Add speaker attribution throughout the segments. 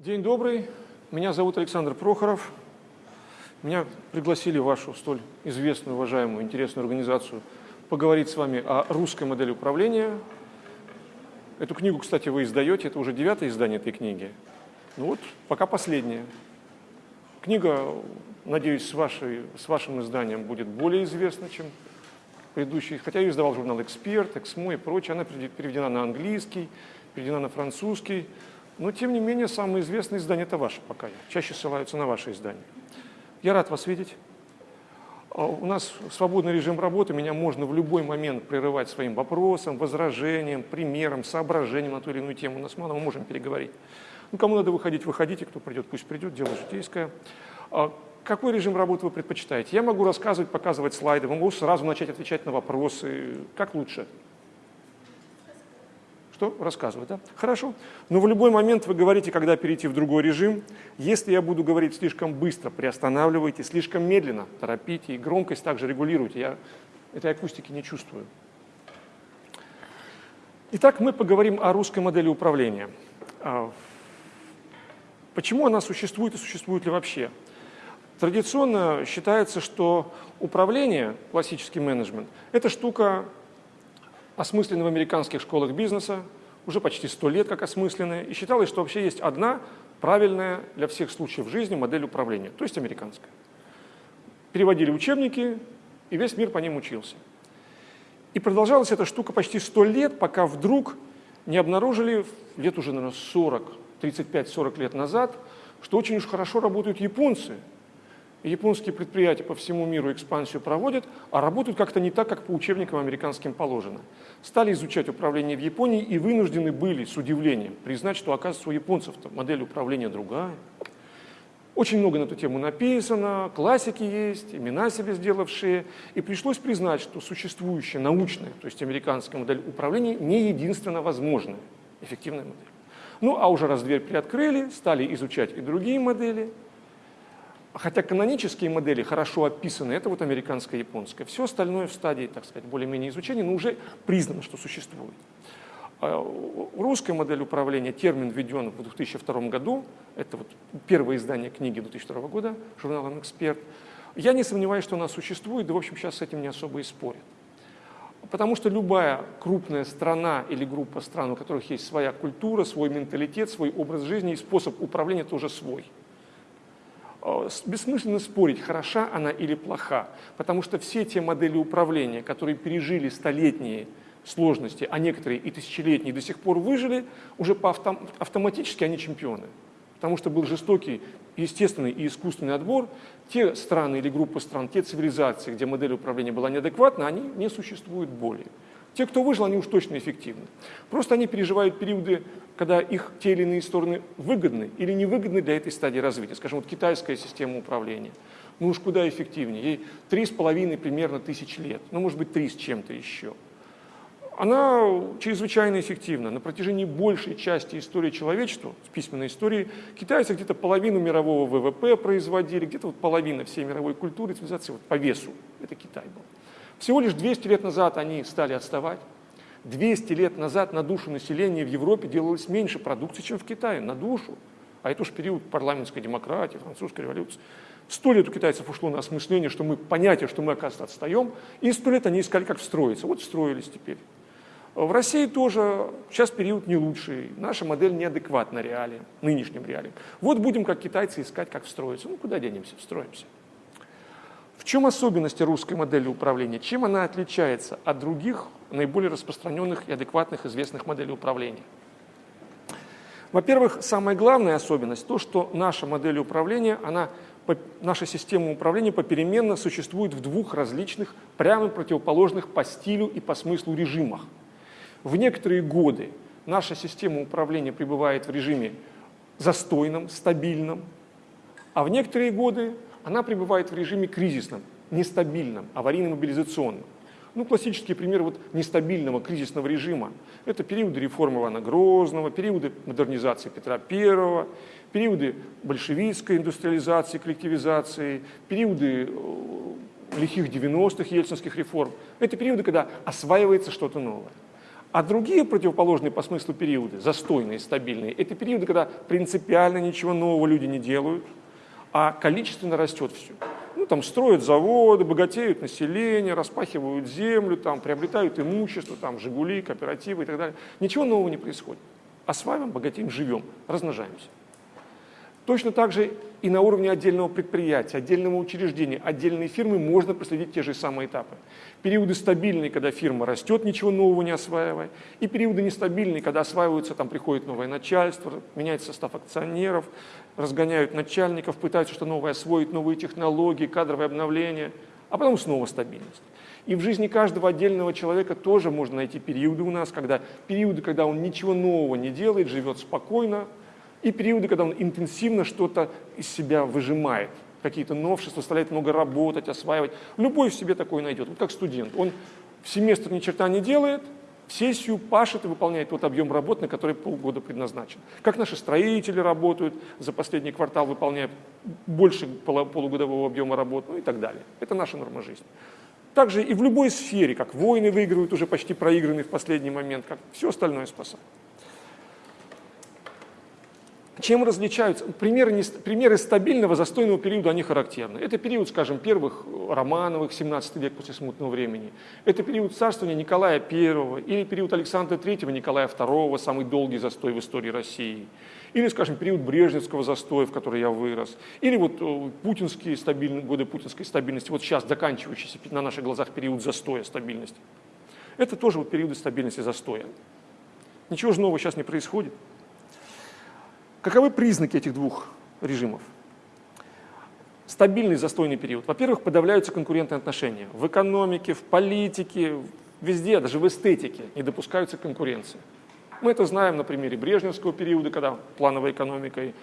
Speaker 1: День добрый. Меня зовут Александр Прохоров. Меня пригласили в вашу столь известную, уважаемую, интересную организацию поговорить с вами о русской модели управления. Эту книгу, кстати, вы издаете, это уже девятое издание этой книги. Ну вот, пока последнее. Книга, надеюсь, с, вашей, с вашим изданием будет более известна, чем предыдущий. Хотя ее издавал журнал «Эксперт», «Эксмо» и прочее. Она переведена на английский, переведена на французский. Но, тем не менее, самое известное издание – это ваше пока. Чаще ссылаются на ваше издание. Я рад вас видеть. А, у нас свободный режим работы, меня можно в любой момент прерывать своим вопросом, возражением, примером, соображением на ту или иную тему. У нас мало, мы можем переговорить. Ну, кому надо выходить, выходите, кто придет, пусть придет, дело житейское. А, какой режим работы вы предпочитаете? Я могу рассказывать, показывать слайды, могу сразу начать отвечать на вопросы. Как лучше? Что? Рассказывать, да? Хорошо. Но в любой момент вы говорите, когда перейти в другой режим. Если я буду говорить слишком быстро, приостанавливайте, слишком медленно, торопите, и громкость также регулируйте. Я этой акустики не чувствую. Итак, мы поговорим о русской модели управления. А, почему она существует и существует ли вообще? Традиционно считается, что управление, классический менеджмент, это штука осмыслены в американских школах бизнеса, уже почти сто лет как осмысленные, и считалось, что вообще есть одна правильная для всех случаев жизни модель управления, то есть американская. Переводили учебники, и весь мир по ним учился. И продолжалась эта штука почти сто лет, пока вдруг не обнаружили, лет уже, наверное, 40, 35-40 лет назад, что очень уж хорошо работают японцы – японские предприятия по всему миру экспансию проводят, а работают как-то не так, как по учебникам американским положено. Стали изучать управление в Японии и вынуждены были с удивлением признать, что, оказывается, у японцев-то модель управления другая. Очень много на эту тему написано, классики есть, имена себе сделавшие, и пришлось признать, что существующая научная, то есть американская модель управления не единственно возможная, эффективная модель. Ну а уже раз дверь приоткрыли, стали изучать и другие модели – Хотя канонические модели хорошо описаны, это вот американская и японская. Все остальное в стадии, так сказать, более-менее изучения, но уже признано, что существует. А, русская модель управления, термин введен в 2002 году, это вот первое издание книги 2002 года, журнала «Эксперт». Я не сомневаюсь, что она существует, да, в общем, сейчас с этим не особо и спорят. Потому что любая крупная страна или группа стран, у которых есть своя культура, свой менталитет, свой образ жизни и способ управления тоже свой – бессмысленно спорить, хороша она или плоха, потому что все те модели управления, которые пережили столетние сложности, а некоторые и тысячелетние до сих пор выжили, уже по автом, автоматически они чемпионы. Потому что был жестокий, естественный и искусственный отбор. Те страны или группы стран, те цивилизации, где модель управления была неадекватна, они не существуют более. Те, кто выжил, они уж точно эффективны. Просто они переживают периоды, когда их те или иные стороны выгодны или невыгодны для этой стадии развития. Скажем, вот китайская система управления. Ну уж куда эффективнее. Ей три с половиной примерно тысяч лет. Ну, может быть, три с чем-то еще. Она чрезвычайно эффективна. На протяжении большей части истории человечества, с письменной истории, китайцы где-то половину мирового ВВП производили, где-то вот половина всей мировой культуры, цивилизации вот по весу. Это Китай был. Всего лишь 200 лет назад они стали отставать. 200 лет назад на душу населения в Европе делалось меньше продукции, чем в Китае, на душу. А это уж период парламентской демократии, французской революции. Сто лет у китайцев ушло на осмысление, что мы, понятие, что мы, оказывается, отстаем, и сто лет они искали, как встроиться. Вот встроились теперь. В России тоже сейчас период не лучший, наша модель неадекватна реалиям, нынешним реалиям. Вот будем, как китайцы, искать, как встроиться. Ну, куда денемся, встроимся. В чем особенности русской модели управления? Чем она отличается от других наиболее распространенных и адекватных известных моделей управления? Во-первых, самая главная особенность – то, что наша модель управления, она, наша система управления попеременно существует в двух различных, прямо противоположных по стилю и по смыслу режимах. В некоторые годы наша система управления пребывает в режиме застойном, стабильном, а в некоторые годы она пребывает в режиме кризисном, нестабильном, аварийно-мобилизационном. Ну, классический пример вот нестабильного кризисного режима – это периоды реформы Ивана Грозного, периоды модернизации Петра I, периоды большевистской индустриализации, коллективизации, периоды э, лихих 90-х ельцинских реформ. Это периоды, когда осваивается что-то новое. А другие противоположные по смыслу периоды, застойные, стабильные, это периоды, когда принципиально ничего нового люди не делают, а количественно растет все. Ну, там строят заводы, богатеют население, распахивают землю, там, приобретают имущество, там, «Жигули», кооперативы и так далее. Ничего нового не происходит. Осваиваем, богатеем, живем, размножаемся. Точно так же и на уровне отдельного предприятия, отдельного учреждения, отдельной фирмы можно проследить те же самые этапы. Периоды стабильные, когда фирма растет, ничего нового не осваивая, и периоды нестабильные, когда осваиваются, там приходит новое начальство, меняется состав акционеров, разгоняют начальников, пытаются что-то новое освоить, новые технологии, кадровое обновление, а потом снова стабильность. И в жизни каждого отдельного человека тоже можно найти периоды у нас, когда периоды, когда он ничего нового не делает, живет спокойно, и периоды, когда он интенсивно что-то из себя выжимает, какие-то новшества, заставляет много работать, осваивать. Любой в себе такое найдет, вот как студент. Он в семестр ни черта не делает, сессию пашет и выполняет тот объем работ, на который полгода предназначен. Как наши строители работают, за последний квартал выполняют больше полугодового объема работ, ну и так далее. Это наша норма жизни. Также и в любой сфере, как войны выигрывают, уже почти проигранные в последний момент, как все остальное спасает. Чем различаются? Примеры, примеры стабильного застойного периода, они характерны. Это период, скажем, первых Романовых, 17 век после смутного времени. Это период царствования Николая I или период Александра III, Николая II, самый долгий застой в истории России. Или, скажем, период Брежневского застоя, в который я вырос. Или вот э, путинские стабильные, годы путинской стабильности, вот сейчас заканчивающийся на наших глазах период застоя стабильности. Это тоже вот периоды стабильности застоя. Ничего же нового сейчас не происходит. Каковы признаки этих двух режимов? Стабильный застойный период. Во-первых, подавляются конкурентные отношения. В экономике, в политике, везде, даже в эстетике не допускаются конкуренции. Мы это знаем на примере Брежневского периода, когда плановой экономикой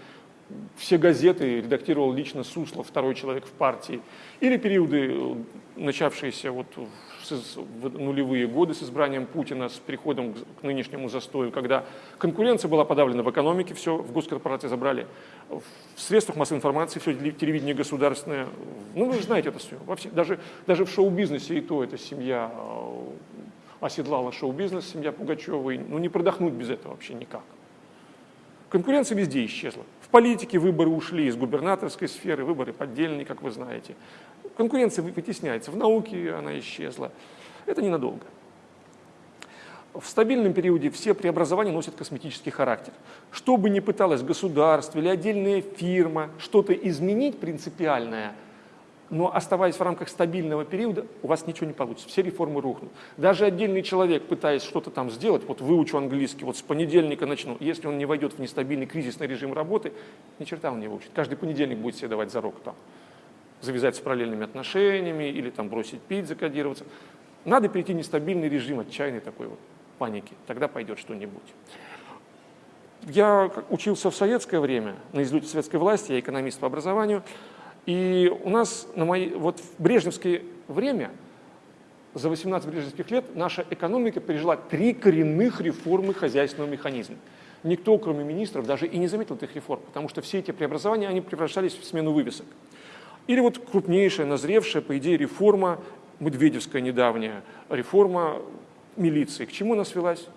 Speaker 1: все газеты редактировал лично Суслов, второй человек в партии. Или периоды, начавшиеся вот в нулевые годы с избранием Путина, с переходом к нынешнему застою, когда конкуренция была подавлена в экономике, все в госкорпорации забрали, в средствах массовой информации, все телевидение государственное. Ну, вы же знаете это все. Во все даже, даже в шоу-бизнесе и то эта семья э, оседлала шоу-бизнес, семья Пугачевой. Ну, не продохнуть без этого вообще никак. Конкуренция везде исчезла. В политике выборы ушли из губернаторской сферы, выборы поддельные, как вы знаете. Конкуренция вытесняется, в науке она исчезла. Это ненадолго. В стабильном периоде все преобразования носят косметический характер. Что бы ни пыталось государство или отдельная фирма что-то изменить принципиальное – но оставаясь в рамках стабильного периода, у вас ничего не получится, все реформы рухнут. Даже отдельный человек, пытаясь что-то там сделать, вот выучу английский, вот с понедельника начну, если он не войдет в нестабильный кризисный режим работы, ни черта он не выучит. Каждый понедельник будет себе давать зарок там, завязать с параллельными отношениями или там бросить пить, закодироваться. Надо перейти в нестабильный режим, отчаянный такой вот паники, тогда пойдет что-нибудь. Я учился в советское время, на излете советской власти, я экономист по образованию, и у нас на мои, вот в брежневское время, за 18 брежневских лет, наша экономика пережила три коренных реформы хозяйственного механизма. Никто, кроме министров, даже и не заметил этих реформ, потому что все эти преобразования, они превращались в смену вывесок. Или вот крупнейшая, назревшая, по идее, реформа, Медведевская недавняя, реформа милиции. К чему она свелась?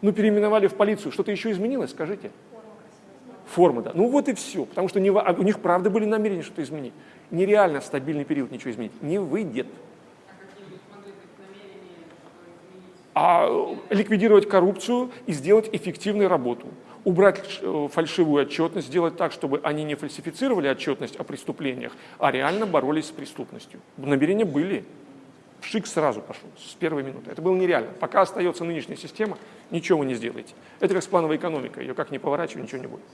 Speaker 1: Ну, переименовали в полицию. Что-то еще изменилось, скажите? Форма, да. Ну вот и все. Потому что не, а у них правда были намерения что-то изменить. Нереально стабильный период ничего изменить. Не выйдет. А ликвидировать коррупцию и сделать эффективную работу. Убрать э, фальшивую отчетность, сделать так, чтобы они не фальсифицировали отчетность о преступлениях, а реально боролись с преступностью. Намерения были. Шик сразу пошел, с первой минуты. Это было нереально. Пока остается нынешняя система, ничего вы не сделаете. Это как с плановой экономикой. Ее как не поворачивай, ничего не будет.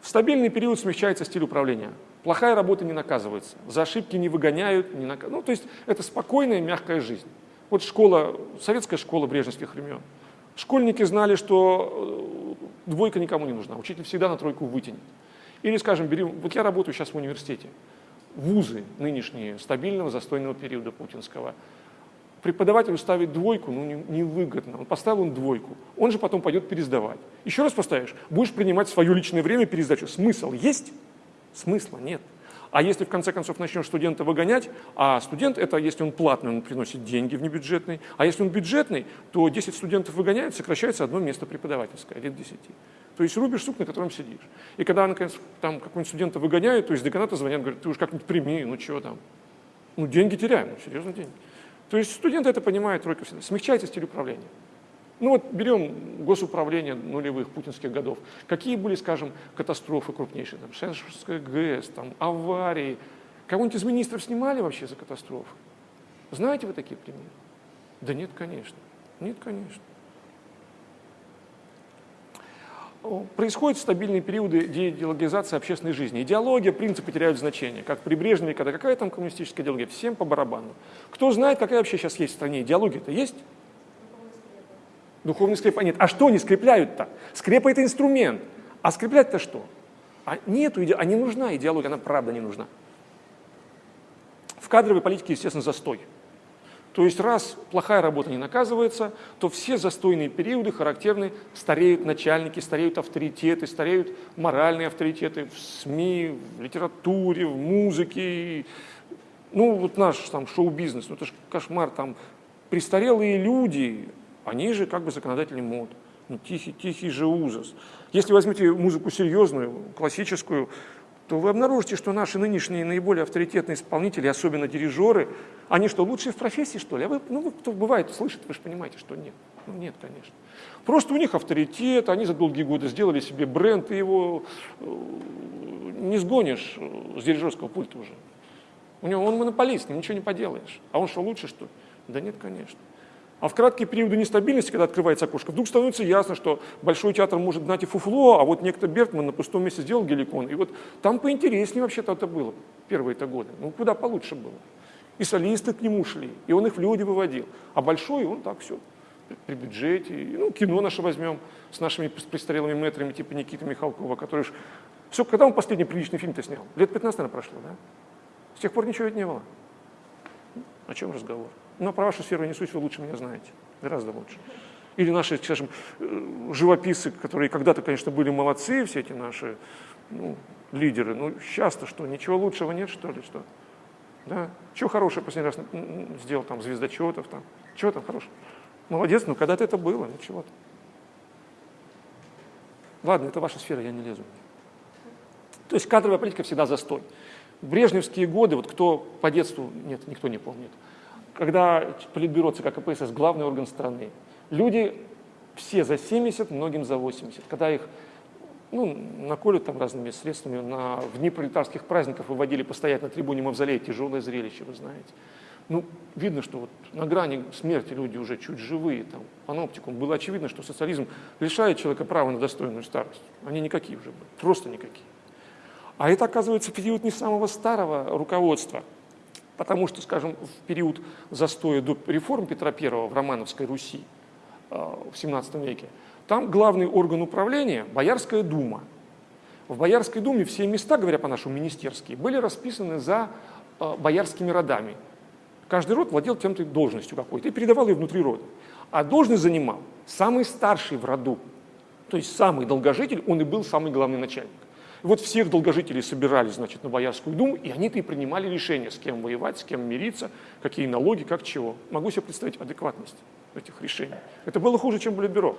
Speaker 1: В стабильный период смягчается стиль управления. Плохая работа не наказывается, за ошибки не выгоняют, не нак... ну, то есть это спокойная, мягкая жизнь. Вот школа, советская школа брежневских времен. Школьники знали, что э, двойка никому не нужна, учитель всегда на тройку вытянет. Или, скажем, берем, вот я работаю сейчас в университете, вузы нынешние, стабильного, застойного периода путинского – преподавателю ставить двойку, ну, невыгодно. Он поставил он двойку, он же потом пойдет пересдавать. Еще раз поставишь, будешь принимать свое личное время пересдачу. Смысл есть? Смысла нет. А если в конце концов начнешь студента выгонять, а студент это, если он платный, он приносит деньги в небюджетный, а если он бюджетный, то 10 студентов выгоняют, сокращается одно место преподавательское, один 10. То есть рубишь сук, на котором сидишь. И когда, наконец, там какого-нибудь студента выгоняют, то есть деканата звонят, говорят, ты уж как-нибудь прими, ну чего там. Ну деньги теряем, ну серьезно деньги. То есть студенты это понимают, тройка всегда. Смягчайте стиль управления. Ну вот берем госуправление нулевых путинских годов. Какие были, скажем, катастрофы крупнейшие? Там, Шеншевская ГЭС, там, аварии. Кого-нибудь из министров снимали вообще за катастрофы? Знаете вы такие примеры? Да нет, конечно. Нет, конечно. Происходят стабильные периоды деидеологизации общественной жизни. Идеология, принципы теряют значение. Как при Брежневе, когда какая там коммунистическая идеология, всем по барабану. Кто знает, какая вообще сейчас есть в стране идеология-то есть? Духовный скреп. нет, а что они скрепляют-то? Скрепа – это инструмент. А скреплять-то что? А нету а не нужна идеология, она правда не нужна. В кадровой политике, естественно, застой. То есть раз плохая работа не наказывается, то все застойные периоды характерны, стареют начальники, стареют авторитеты, стареют моральные авторитеты в СМИ, в литературе, в музыке. Ну вот наш там шоу-бизнес, ну это же кошмар, там престарелые люди, они же как бы законодатели мод. Ну, тихий, тихий же ужас. Если возьмете музыку серьезную, классическую, то вы обнаружите, что наши нынешние наиболее авторитетные исполнители, особенно дирижеры, они что, лучшие в профессии, что ли? А вы, ну, кто бывает, слышит, вы же понимаете, что нет. Ну, нет, конечно. Просто у них авторитет, они за долгие годы сделали себе бренд, и его э, не сгонишь с дирижерского пульта уже. У него он монополист, ничего не поделаешь. А он что, лучше, что ли? Да нет, конечно. А в краткие периоды нестабильности, когда открывается окошко, вдруг становится ясно, что Большой театр может гнать и фуфло, а вот некто Бертман на пустом месте сделал геликон. И вот там поинтереснее вообще-то это было первые-то годы. Ну, куда получше было. И солисты к нему шли, и он их в люди выводил. А Большой, он так все, при бюджете. Ну, кино наше возьмем с нашими престарелыми мэтрами, типа Никиты Михалкова, который... Ж... Все, когда он последний приличный фильм-то снял? Лет 15, наверное, прошло, да? С тех пор ничего ведь не было. О чем разговор? Но про вашу сферу несусь вы лучше меня знаете, гораздо лучше. Или наши, скажем, э, живописцы, которые когда-то, конечно, были молодцы, все эти наши ну, лидеры, ну сейчас-то что, ничего лучшего нет, что ли, что? Да? Чего хорошего последний раз сделал там звездочетов, там, чего там хорошего? Молодец, ну когда-то это было, ничего-то. Ладно, это ваша сфера, я не лезу. То есть кадровая политика всегда застой. В брежневские годы, вот кто по детству, нет, никто не помнит, когда Политбюро ЦК КПСС главный орган страны, люди все за 70, многим за 80. Когда их ну, наколют там разными средствами, на, в дни пролетарских праздников выводили постоять на трибуне Мавзолея, тяжелое зрелище, вы знаете. Ну, видно, что вот на грани смерти люди уже чуть живые, там, паноптикум. Было очевидно, что социализм лишает человека права на достойную старость. Они никакие уже были, просто никакие. А это, оказывается, период не самого старого руководства – Потому что, скажем, в период застоя до реформ Петра I в Романовской Руси э, в XVII веке, там главный орган управления – Боярская дума. В Боярской думе все места, говоря по-нашему, министерские, были расписаны за э, боярскими родами. Каждый род владел тем-то должностью какой-то и передавал ее внутри рода. А должность занимал самый старший в роду, то есть самый долгожитель, он и был самый главный начальник. Вот всех долгожителей собирали, значит, на Боярскую думу, и они-то и принимали решение, с кем воевать, с кем мириться, какие налоги, как чего. Могу себе представить адекватность этих решений. Это было хуже, чем Политбюро.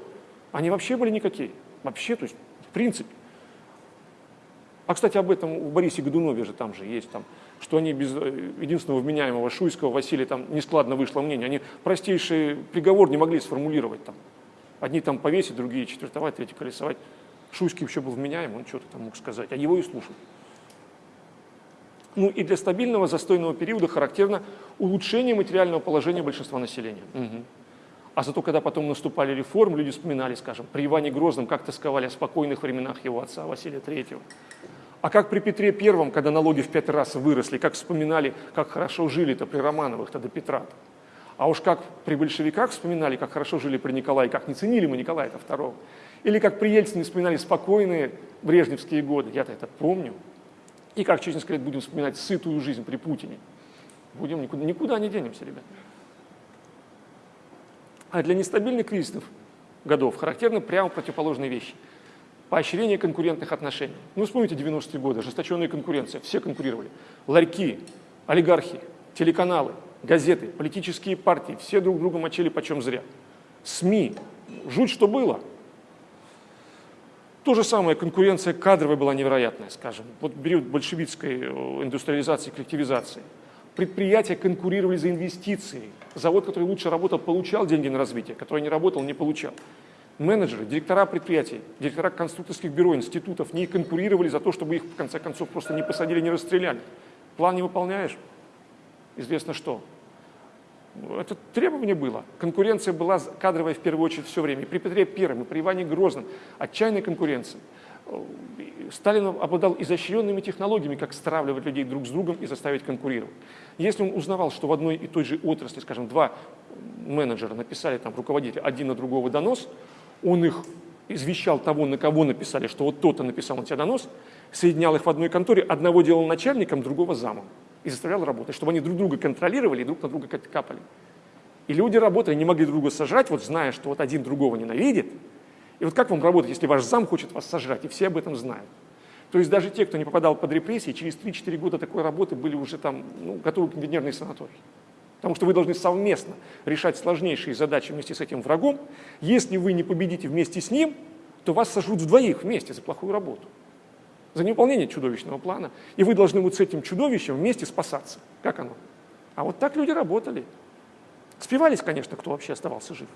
Speaker 1: Они вообще были никакие. Вообще, то есть, в принципе. А, кстати, об этом у Борисе Годунове же там же есть, там, что они без э, единственного вменяемого Шуйского Василия там нескладно вышло мнение. Они простейший приговор не могли сформулировать там. Одни там повесить, другие четвертовать, третьи колесовать. Шуйский вообще был вменяем, он что-то там мог сказать, а его и слушал. Ну и для стабильного застойного периода характерно улучшение материального положения большинства населения. Угу. А зато, когда потом наступали реформы, люди вспоминали, скажем, при Иване Грозном, как тосковали о спокойных временах его отца Василия III. А как при Петре Первом, когда налоги в пять раз выросли, как вспоминали, как хорошо жили-то при Романовых-то до Петра. -то. А уж как при большевиках вспоминали, как хорошо жили при Николае, как не ценили мы Николая II. Или как при Ельцине вспоминали спокойные брежневские годы, я-то это помню. И как через несколько лет будем вспоминать сытую жизнь при Путине. Будем никуда, никуда не денемся, ребят. А для нестабильных кризисных годов характерны прямо противоположные вещи. поощрение конкурентных отношений. Ну, вспомните 90-е годы, ожесточенная конкуренция, все конкурировали. Ларьки, олигархи, телеканалы, газеты, политические партии, все друг друга мочили почем зря. СМИ, жуть что было. То же самое, конкуренция кадровая была невероятная, скажем. Вот период большевистской э, индустриализации, коллективизации. Предприятия конкурировали за инвестиции. Завод, который лучше работал, получал деньги на развитие, который не работал, не получал. Менеджеры, директора предприятий, директора конструкторских бюро, институтов не конкурировали за то, чтобы их, в конце концов, просто не посадили, не расстреляли. План не выполняешь, известно что. Это требование было. Конкуренция была кадровая в первую очередь все время. При Петре Первом, и при Иване Грозном отчаянная конкуренция. Сталин обладал изощренными технологиями, как стравливать людей друг с другом и заставить конкурировать. Если он узнавал, что в одной и той же отрасли, скажем, два менеджера написали, там, руководитель, один на другого донос, он их извещал того, на кого написали, что вот тот-то написал на тебя донос, соединял их в одной конторе, одного делал начальником, другого замом и заставлял работать, чтобы они друг друга контролировали и друг на друга капали. И люди работали, не могли друг друга сожрать, вот зная, что вот один другого ненавидит. И вот как вам работать, если ваш зам хочет вас сожрать, и все об этом знают? То есть даже те, кто не попадал под репрессии, через 3-4 года такой работы были уже там ну, готовы к инженерной санатории. Потому что вы должны совместно решать сложнейшие задачи вместе с этим врагом. Если вы не победите вместе с ним, то вас сожрут вдвоих вместе за плохую работу за невыполнение чудовищного плана, и вы должны вот с этим чудовищем вместе спасаться. Как оно? А вот так люди работали. Спивались, конечно, кто вообще оставался жив.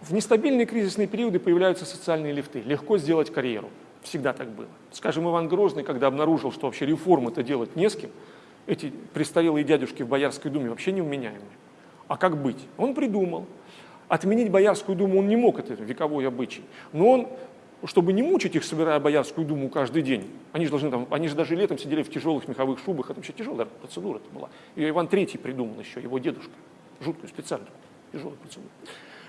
Speaker 1: В нестабильные кризисные периоды появляются социальные лифты. Легко сделать карьеру. Всегда так было. Скажем, Иван Грозный, когда обнаружил, что вообще реформы-то делать не с кем, эти престарелые дядюшки в Боярской думе вообще неуменяемые. А как быть? Он придумал. Отменить Боярскую думу он не мог, это вековой обычай. Но он чтобы не мучить их, собирая Боярскую думу каждый день. Они же, должны, там, они же даже летом сидели в тяжелых меховых шубах, это вообще тяжелая процедура это была. И Иван Третий придумал еще, его дедушка, жуткую, специальную, тяжелую процедуру.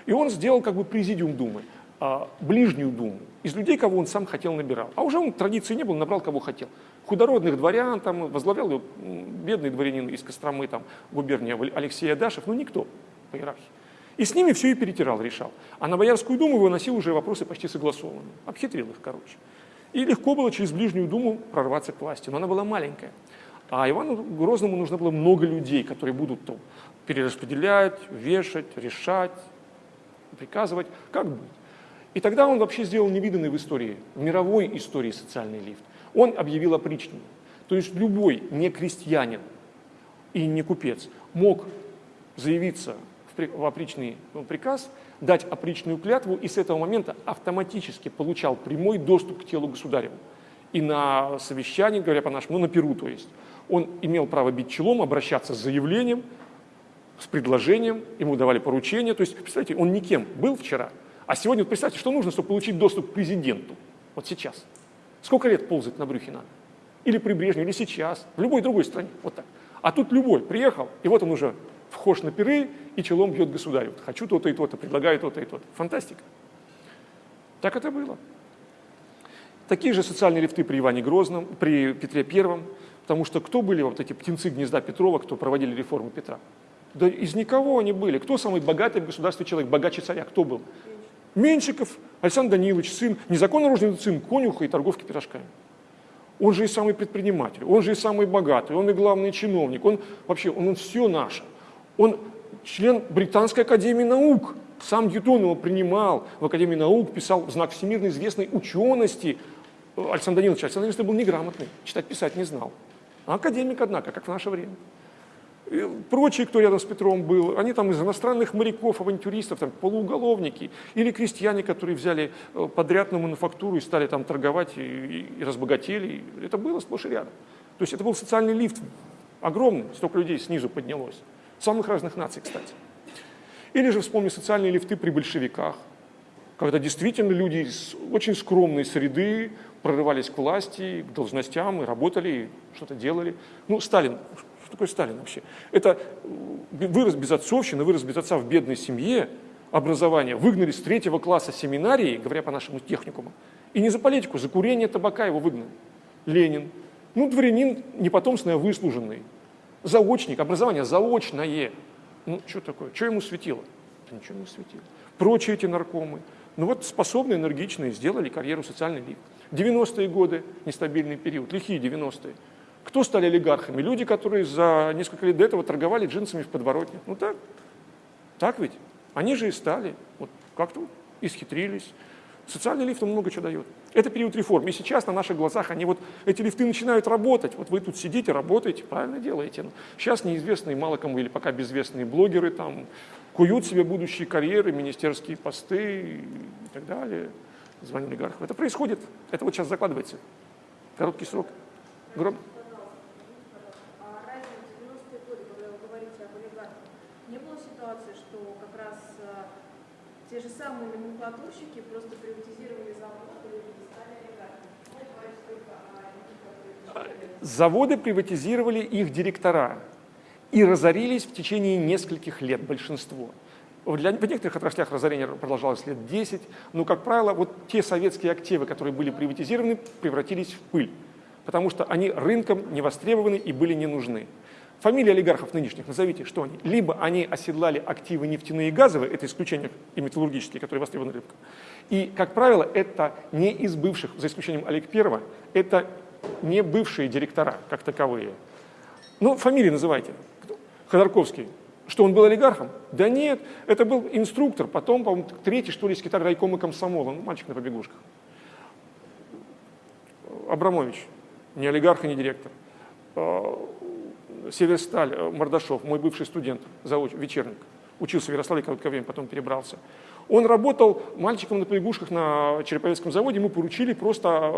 Speaker 1: И он сделал как бы президиум думы, а, ближнюю думу, из людей, кого он сам хотел, набирал. А уже он традиции не было, набрал кого хотел. Худородных дворян, там, возглавлял бедный дворянин из Костромы, там, губерния Алексей Адашев, ну никто по иерархии. И с ними все и перетирал, решал. А на Боярскую думу выносил уже вопросы почти согласованные. Обхитрил их, короче. И легко было через ближнюю думу прорваться к власти, но она была маленькая. А Ивану Грозному нужно было много людей, которые будут то перераспределять, вешать, решать, приказывать, как быть. И тогда он вообще сделал невиданный в истории, в мировой истории социальный лифт. Он объявил опричнину. То есть любой не крестьянин и не купец мог заявиться в опричный ну, приказ, дать опричную клятву и с этого момента автоматически получал прямой доступ к телу государеву. И на совещании, говоря по-нашему, на Перу то есть, он имел право бить челом, обращаться с заявлением, с предложением, ему давали поручения. То есть, представьте, он никем был вчера, а сегодня, представьте, что нужно, чтобы получить доступ к президенту, вот сейчас. Сколько лет ползать на брюхе надо? Или при Брежневе, или сейчас, в любой другой стране, вот так. А тут любой приехал, и вот он уже вхож на пиры и челом бьет государю. Хочу то-то и то-то, предлагаю то-то и то-то. Фантастика. Так это было. Такие же социальные лифты при Иване Грозном, при Петре Первом, потому что кто были вот эти птенцы гнезда Петрова, кто проводили реформы Петра? Да из никого они были. Кто самый богатый в государстве человек, богаче царя? Кто был? Меньшиков, Александр Данилович, сын, незаконно рожденный сын конюха и торговки пирожками. Он же и самый предприниматель, он же и самый богатый, он и главный чиновник, он вообще, он, он все наше. Он член Британской академии наук. Сам Ньютон его принимал в Академии наук, писал знак всемирно известной учености. Александр Данилович, Александр Данилович был неграмотный, читать-писать не знал. А академик, однако, как в наше время. И прочие, кто рядом с Петром был, они там из иностранных моряков, авантюристов, там, полууголовники, или крестьяне, которые взяли э, подряд на мануфактуру и стали там торговать и, и, и разбогатели. Это было сплошь и рядом. То есть это был социальный лифт огромный, столько людей снизу поднялось самых разных наций, кстати. Или же вспомни социальные лифты при большевиках, когда действительно люди из очень скромной среды прорывались к власти, к должностям и работали, и что-то делали. Ну, Сталин, что такое Сталин вообще? Это э, вырос без отцовщины, вырос без отца в бедной семье, образование, выгнали с третьего класса семинарии, говоря по нашему техникуму, и не за политику, за курение табака его выгнали. Ленин. Ну, дворянин непотомственный, а выслуженный заочник, образование заочное. Ну, что такое? Что ему светило? Да ничего не светило. Прочие эти наркомы, Ну вот способные, энергичные, сделали карьеру социальный лифт. 90-е годы, нестабильный период, лихие 90-е. Кто стали олигархами? Люди, которые за несколько лет до этого торговали джинсами в подворотне. Ну так, так ведь. Они же и стали. Вот как-то исхитрились. Социальный лифт, много чего дает. Это период реформ. И сейчас на наших глазах они вот, эти лифты начинают работать. Вот вы тут сидите, работаете, правильно делаете. Сейчас неизвестные, мало кому или пока безвестные блогеры там куют себе будущие карьеры, министерские посты и так далее, звание олигархов. Это происходит, это вот сейчас закладывается. Короткий срок. Гром...
Speaker 2: те же самые номенклатурщики просто приватизировали заводы и стали олигархами.
Speaker 1: Заводы приватизировали их директора и разорились в течение нескольких лет, большинство. Для, в некоторых отраслях разорение продолжалось лет 10, но, как правило, вот те советские активы, которые были приватизированы, превратились в пыль, потому что они рынком не востребованы и были не нужны. Фамилии олигархов нынешних назовите, что они? Либо они оседлали активы нефтяные и газовые, это исключение и металлургические, которые востребованы рынком. И, как правило, это не из бывших, за исключением Олег Первого, это не бывшие директора как таковые. Ну, фамилии называйте. Ходорковский. Что, он был олигархом? Да нет, это был инструктор, потом, по-моему, третий, что ли, секретарь райкома комсомола, ну, мальчик на побегушках. Абрамович, не олигарх и не директор. Северсталь, э, Мордашов, мой бывший студент, зауч, вечерник, учился в Ярославле короткое время, потом перебрался. Он работал мальчиком на побегушках на Череповецком заводе, ему поручили просто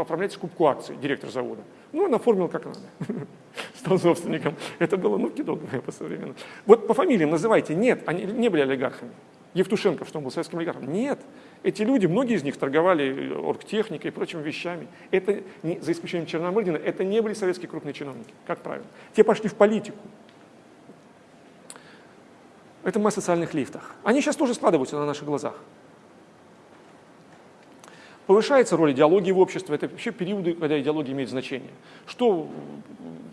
Speaker 1: оформлять скупку акций, директор завода. Ну, он оформил как надо, стал собственником. Это было, ну, кидок по современному. Вот по фамилиям называйте, нет, они не были олигархами. Евтушенко, что он был советским олигархом. Нет, эти люди, многие из них торговали э, оргтехникой и прочими вещами. Это, не, за исключением Черномырдина, это не были советские крупные чиновники, как правило. Те пошли в политику. Это мы о социальных лифтах. Они сейчас тоже складываются на наших глазах. Повышается роль идеологии в обществе. Это вообще периоды, когда идеология имеет значение. Что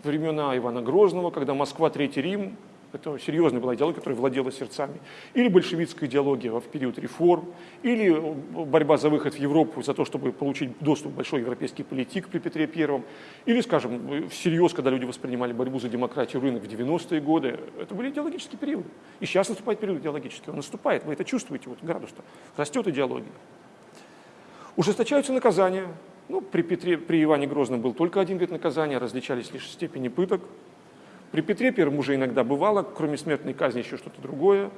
Speaker 1: времена Ивана Грозного, когда Москва, Третий Рим, это серьезная была идеология, которая владела сердцами. Или большевистская идеология в период реформ, или борьба за выход в Европу, за то, чтобы получить доступ к большой европейский политик при Петре Первом. Или, скажем, всерьез, когда люди воспринимали борьбу за демократию рынок в 90-е годы. Это были идеологические периоды. И сейчас наступает период идеологический. Он наступает, вы это чувствуете, вот градус-то. Растет идеология. Ужесточаются наказания. Ну, при, Петре, при Иване Грозном был только один вид наказания, различались лишь степени пыток. При Петре Первом уже иногда бывало, кроме смертной казни, еще что-то другое.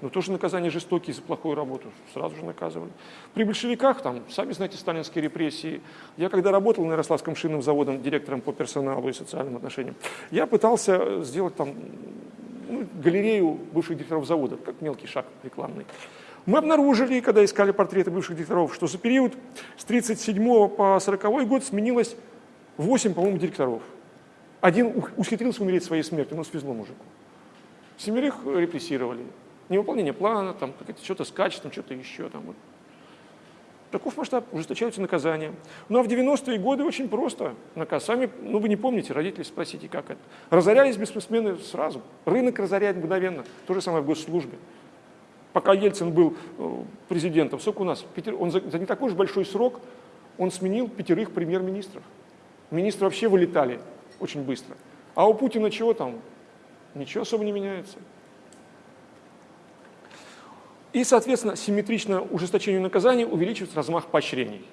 Speaker 1: Но тоже наказание жестокие за плохую работу, сразу же наказывали. При большевиках, там, сами знаете, сталинские репрессии. Я когда работал на Ярославском шинном заводом директором по персоналу и социальным отношениям, я пытался сделать там ну, галерею бывших директоров завода, как мелкий шаг рекламный. Мы обнаружили, когда искали портреты бывших директоров, что за период с 1937 по 40 год сменилось 8, по-моему, директоров. Один ухитрился умереть своей смертью, но свезло мужику. Семерых репрессировали. Невыполнение плана, там, что-то с качеством, что-то еще. Там, вот. Таков масштаб, ужесточаются наказания. Ну а в 90-е годы очень просто. Наказ. Сами, ну вы не помните, родители спросите, как это. Разорялись бизнесмены сразу. Рынок разоряет мгновенно. То же самое в госслужбе. Пока Ельцин был э, президентом, сколько у нас? Он за, за не такой же большой срок он сменил пятерых премьер-министров. Министры вообще вылетали очень быстро. А у Путина чего там? Ничего особо не меняется. И, соответственно, симметрично ужесточению наказаний увеличивается размах поощрений.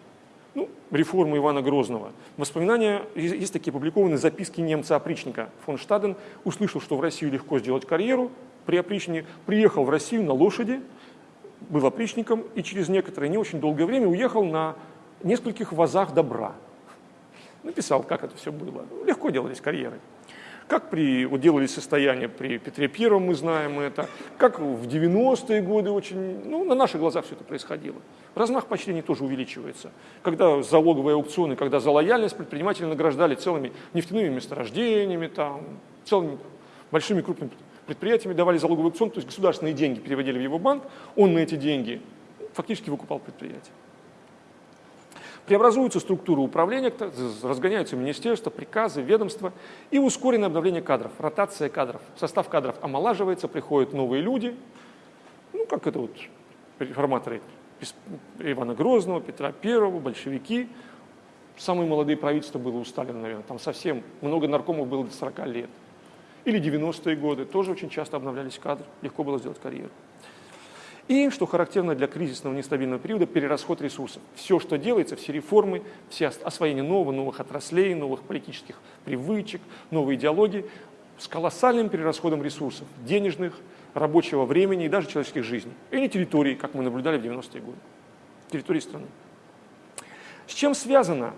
Speaker 1: Ну, реформы Ивана Грозного. Воспоминания, есть такие опубликованные записки немца-опричника фон Штаден. Услышал, что в Россию легко сделать карьеру при опричнине. Приехал в Россию на лошади, был опричником и через некоторое не очень долгое время уехал на нескольких вазах добра написал, как это все было. Легко делались карьеры. Как при, вот делались состояния при Петре Первом, мы знаем это, как в 90-е годы очень, ну, на наших глазах все это происходило. Размах поощрений тоже увеличивается. Когда залоговые аукционы, когда за лояльность предприниматели награждали целыми нефтяными месторождениями, там, целыми большими крупными предприятиями давали залоговый аукцион, то есть государственные деньги переводили в его банк, он на эти деньги фактически выкупал предприятие. Преобразуются структуры управления, разгоняются министерства, приказы, ведомства и ускоренное обновление кадров, ротация кадров. Состав кадров омолаживается, приходят новые люди, ну как это вот реформаторы Ивана Грозного, Петра Первого, большевики. Самые молодые правительства было у Сталина, наверное, там совсем много наркомов было до 40 лет. Или 90-е годы, тоже очень часто обновлялись кадры, легко было сделать карьеру. И, что характерно для кризисного нестабильного периода, перерасход ресурсов. Все, что делается, все реформы, все освоение нового, новых отраслей, новых политических привычек, новые идеологии, с колоссальным перерасходом ресурсов, денежных, рабочего времени и даже человеческих жизней. И не территории, как мы наблюдали в 90-е годы, территории страны. С чем связано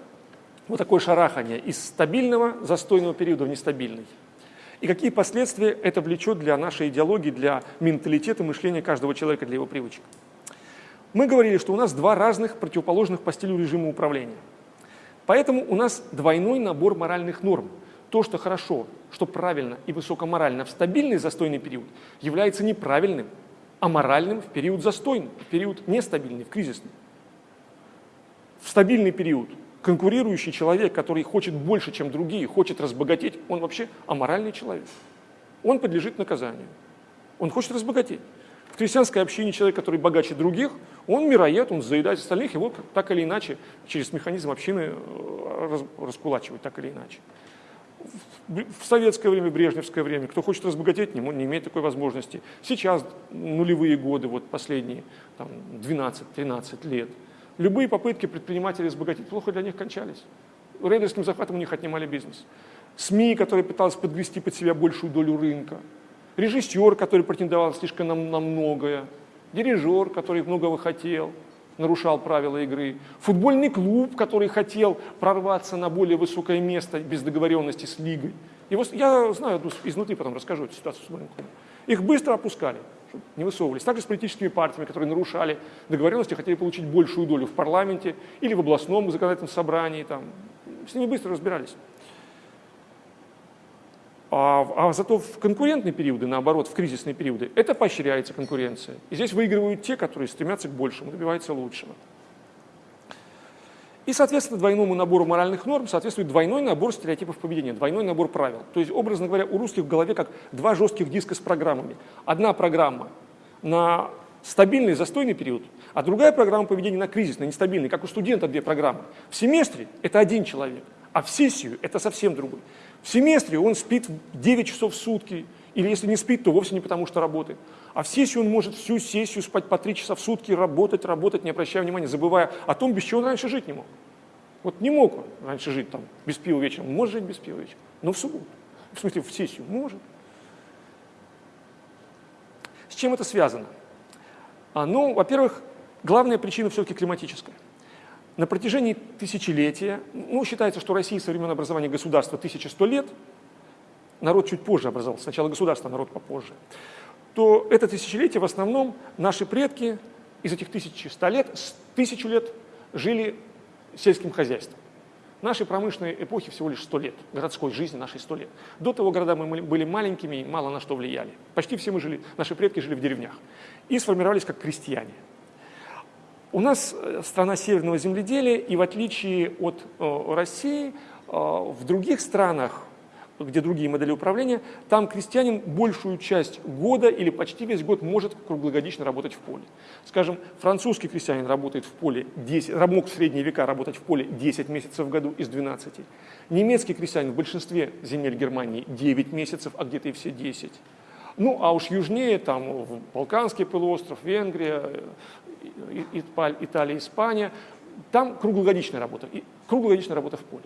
Speaker 1: вот такое шарахание из стабильного застойного периода в нестабильный? И какие последствия это влечет для нашей идеологии, для менталитета, мышления каждого человека, для его привычек? Мы говорили, что у нас два разных противоположных по стилю режима управления. Поэтому у нас двойной набор моральных норм. То, что хорошо, что правильно и высокоморально в стабильный застойный период, является неправильным, а моральным в период застойный, в период нестабильный, в кризисный. В стабильный период конкурирующий человек, который хочет больше, чем другие, хочет разбогатеть, он вообще аморальный человек. Он подлежит наказанию. Он хочет разбогатеть. В крестьянской общине человек, который богаче других, он мироед, он заедает остальных, его так или иначе через механизм общины э, раскулачивают, так или иначе. В советское время, брежневское время, кто хочет разбогатеть, не, не имеет такой возможности. Сейчас, нулевые годы, вот последние 12-13 лет – Любые попытки предпринимателей разбогатеть плохо для них кончались. Рейдерским захватом у них отнимали бизнес. СМИ, которые пытались подгрести под себя большую долю рынка. Режиссер, который претендовал слишком на, многое. Дирижер, который многого хотел, нарушал правила игры. Футбольный клуб, который хотел прорваться на более высокое место без договоренности с лигой. Его, я знаю изнутри, потом расскажу эту ситуацию с футбольным клубом. Их быстро опускали не высовывались. Также с политическими партиями, которые нарушали договоренности, хотели получить большую долю в парламенте или в областном законодательном собрании. Там. С ними быстро разбирались. А, а зато в конкурентные периоды, наоборот, в кризисные периоды, это поощряется конкуренция. И здесь выигрывают те, которые стремятся к большему, добиваются лучшего. И, соответственно, двойному набору моральных норм соответствует двойной набор стереотипов поведения, двойной набор правил. То есть, образно говоря, у русских в голове как два жестких диска с программами. Одна программа на стабильный, застойный период, а другая программа поведения на кризисный, нестабильный, как у студента две программы. В семестре это один человек, а в сессию это совсем другой. В семестре он спит 9 часов в сутки, или если не спит, то вовсе не потому, что работает. А в сессию он может всю сессию спать по 3 часа в сутки, работать, работать, не обращая внимания, забывая о том, без чего он раньше жить не мог. Вот не мог он раньше жить там без пива вечером, может жить без пива вечером, но в субботу, в смысле в сессию, может. С чем это связано? А, ну, во-первых, главная причина все-таки климатическая. На протяжении тысячелетия, ну, считается, что Россия со времен образования государства 1100 лет, народ чуть позже образовался, сначала государство, народ попозже, то это тысячелетие в основном наши предки из этих 1100 лет, с тысячу лет жили сельским хозяйством. Нашей промышленной эпохи всего лишь 100 лет, городской жизни нашей 100 лет. До того города мы были маленькими и мало на что влияли. Почти все мы жили, наши предки жили в деревнях и сформировались как крестьяне. У нас э, страна северного земледелия, и в отличие от э, России, э, в других странах где другие модели управления, там крестьянин большую часть года или почти весь год может круглогодично работать в поле. Скажем, французский крестьянин работает в поле 10, мог в средние века работать в поле 10 месяцев в году из 12. Немецкий крестьянин в большинстве земель Германии 9 месяцев, а где-то и все 10. Ну, а уж южнее, там, Балканский полуостров, Венгрия, Италия, Испания, там круглогодичная работа, круглогодичная работа в поле.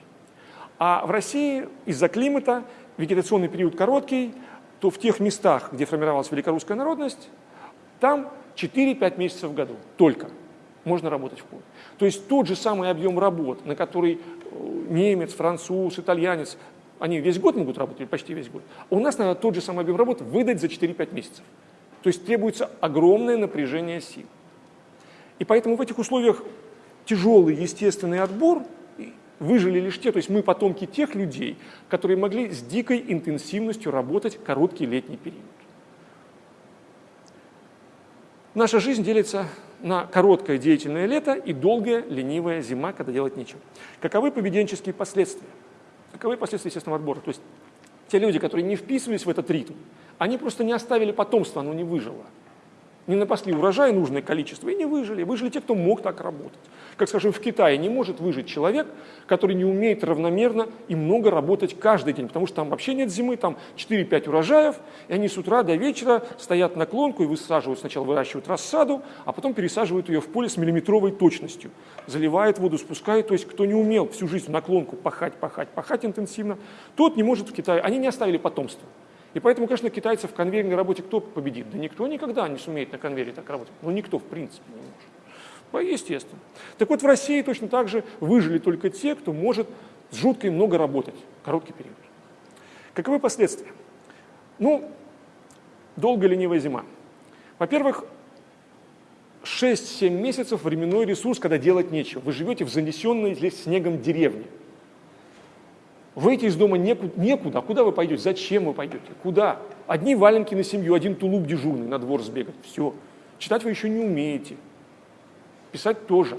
Speaker 1: А в России из-за климата вегетационный период короткий, то в тех местах, где формировалась великорусская народность, там 4-5 месяцев в году только можно работать в поле. То есть тот же самый объем работ, на который э, немец, француз, итальянец, они весь год могут работать, или почти весь год, у нас надо тот же самый объем работ выдать за 4-5 месяцев. То есть требуется огромное напряжение сил. И поэтому в этих условиях тяжелый естественный отбор – выжили лишь те, то есть мы потомки тех людей, которые могли с дикой интенсивностью работать короткий летний период. Наша жизнь делится на короткое деятельное лето и долгая ленивая зима, когда делать нечего. Каковы поведенческие последствия? Каковы последствия естественного отбора? То есть те люди, которые не вписывались в этот ритм, они просто не оставили потомства, оно не выжило. Не напасли урожай нужное количество и не выжили. Выжили те, кто мог так работать. Как, скажем, в Китае не может выжить человек, который не умеет равномерно и много работать каждый день, потому что там вообще нет зимы, там 4-5 урожаев, и они с утра до вечера стоят на клонку и высаживают, сначала выращивают рассаду, а потом пересаживают ее в поле с миллиметровой точностью, заливают воду, спускают, то есть кто не умел всю жизнь на клонку пахать, пахать, пахать интенсивно, тот не может в Китае, они не оставили потомство. И поэтому, конечно, китайцев в конвейерной работе кто победит? Да никто никогда не сумеет на конвейере так работать. Ну, никто, в принципе, не может. Естественно. Так вот, в России точно так же выжили только те, кто может с жуткой много работать, короткий период. Каковы последствия? Ну, долгая ленивая зима. Во-первых, 6-7 месяцев временной ресурс, когда делать нечего. Вы живете в занесенной здесь снегом деревне. Выйти из дома некуда, некуда. Куда вы пойдете? Зачем вы пойдете? Куда? Одни валенки на семью, один тулуп дежурный на двор сбегать. Все. Читать вы еще не умеете. Писать тоже.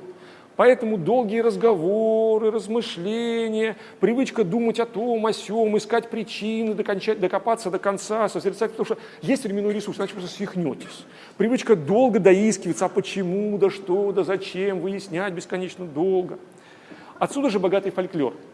Speaker 1: Поэтому долгие разговоры, размышления, привычка думать о том, о сем, искать причины, докончать, докопаться до конца, созерцать, потому что есть временной ресурс, иначе просто свихнетесь. Привычка долго доискиваться, а почему, да что, да зачем, выяснять бесконечно долго. Отсюда же богатый фольклор –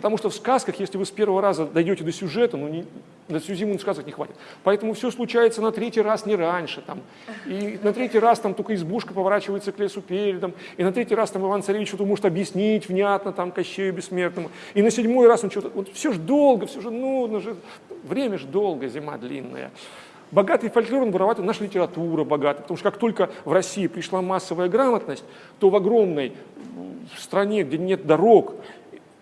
Speaker 1: Потому что в сказках, если вы с первого раза дойдете до сюжета, ну, не, на всю зиму сказок не хватит. Поэтому все случается на третий раз, не раньше. Там. И на третий раз там только избушка поворачивается к лесу передом. И на третий раз там Иван Царевич что-то может объяснить внятно там Кощею Бессмертному. И на седьмой раз он что-то... Вот все же долго, все же нудно. Же, время же долго, зима длинная. Богатый фольклор, он вороватый, наша литература богатая. Потому что как только в России пришла массовая грамотность, то в огромной стране, где нет дорог,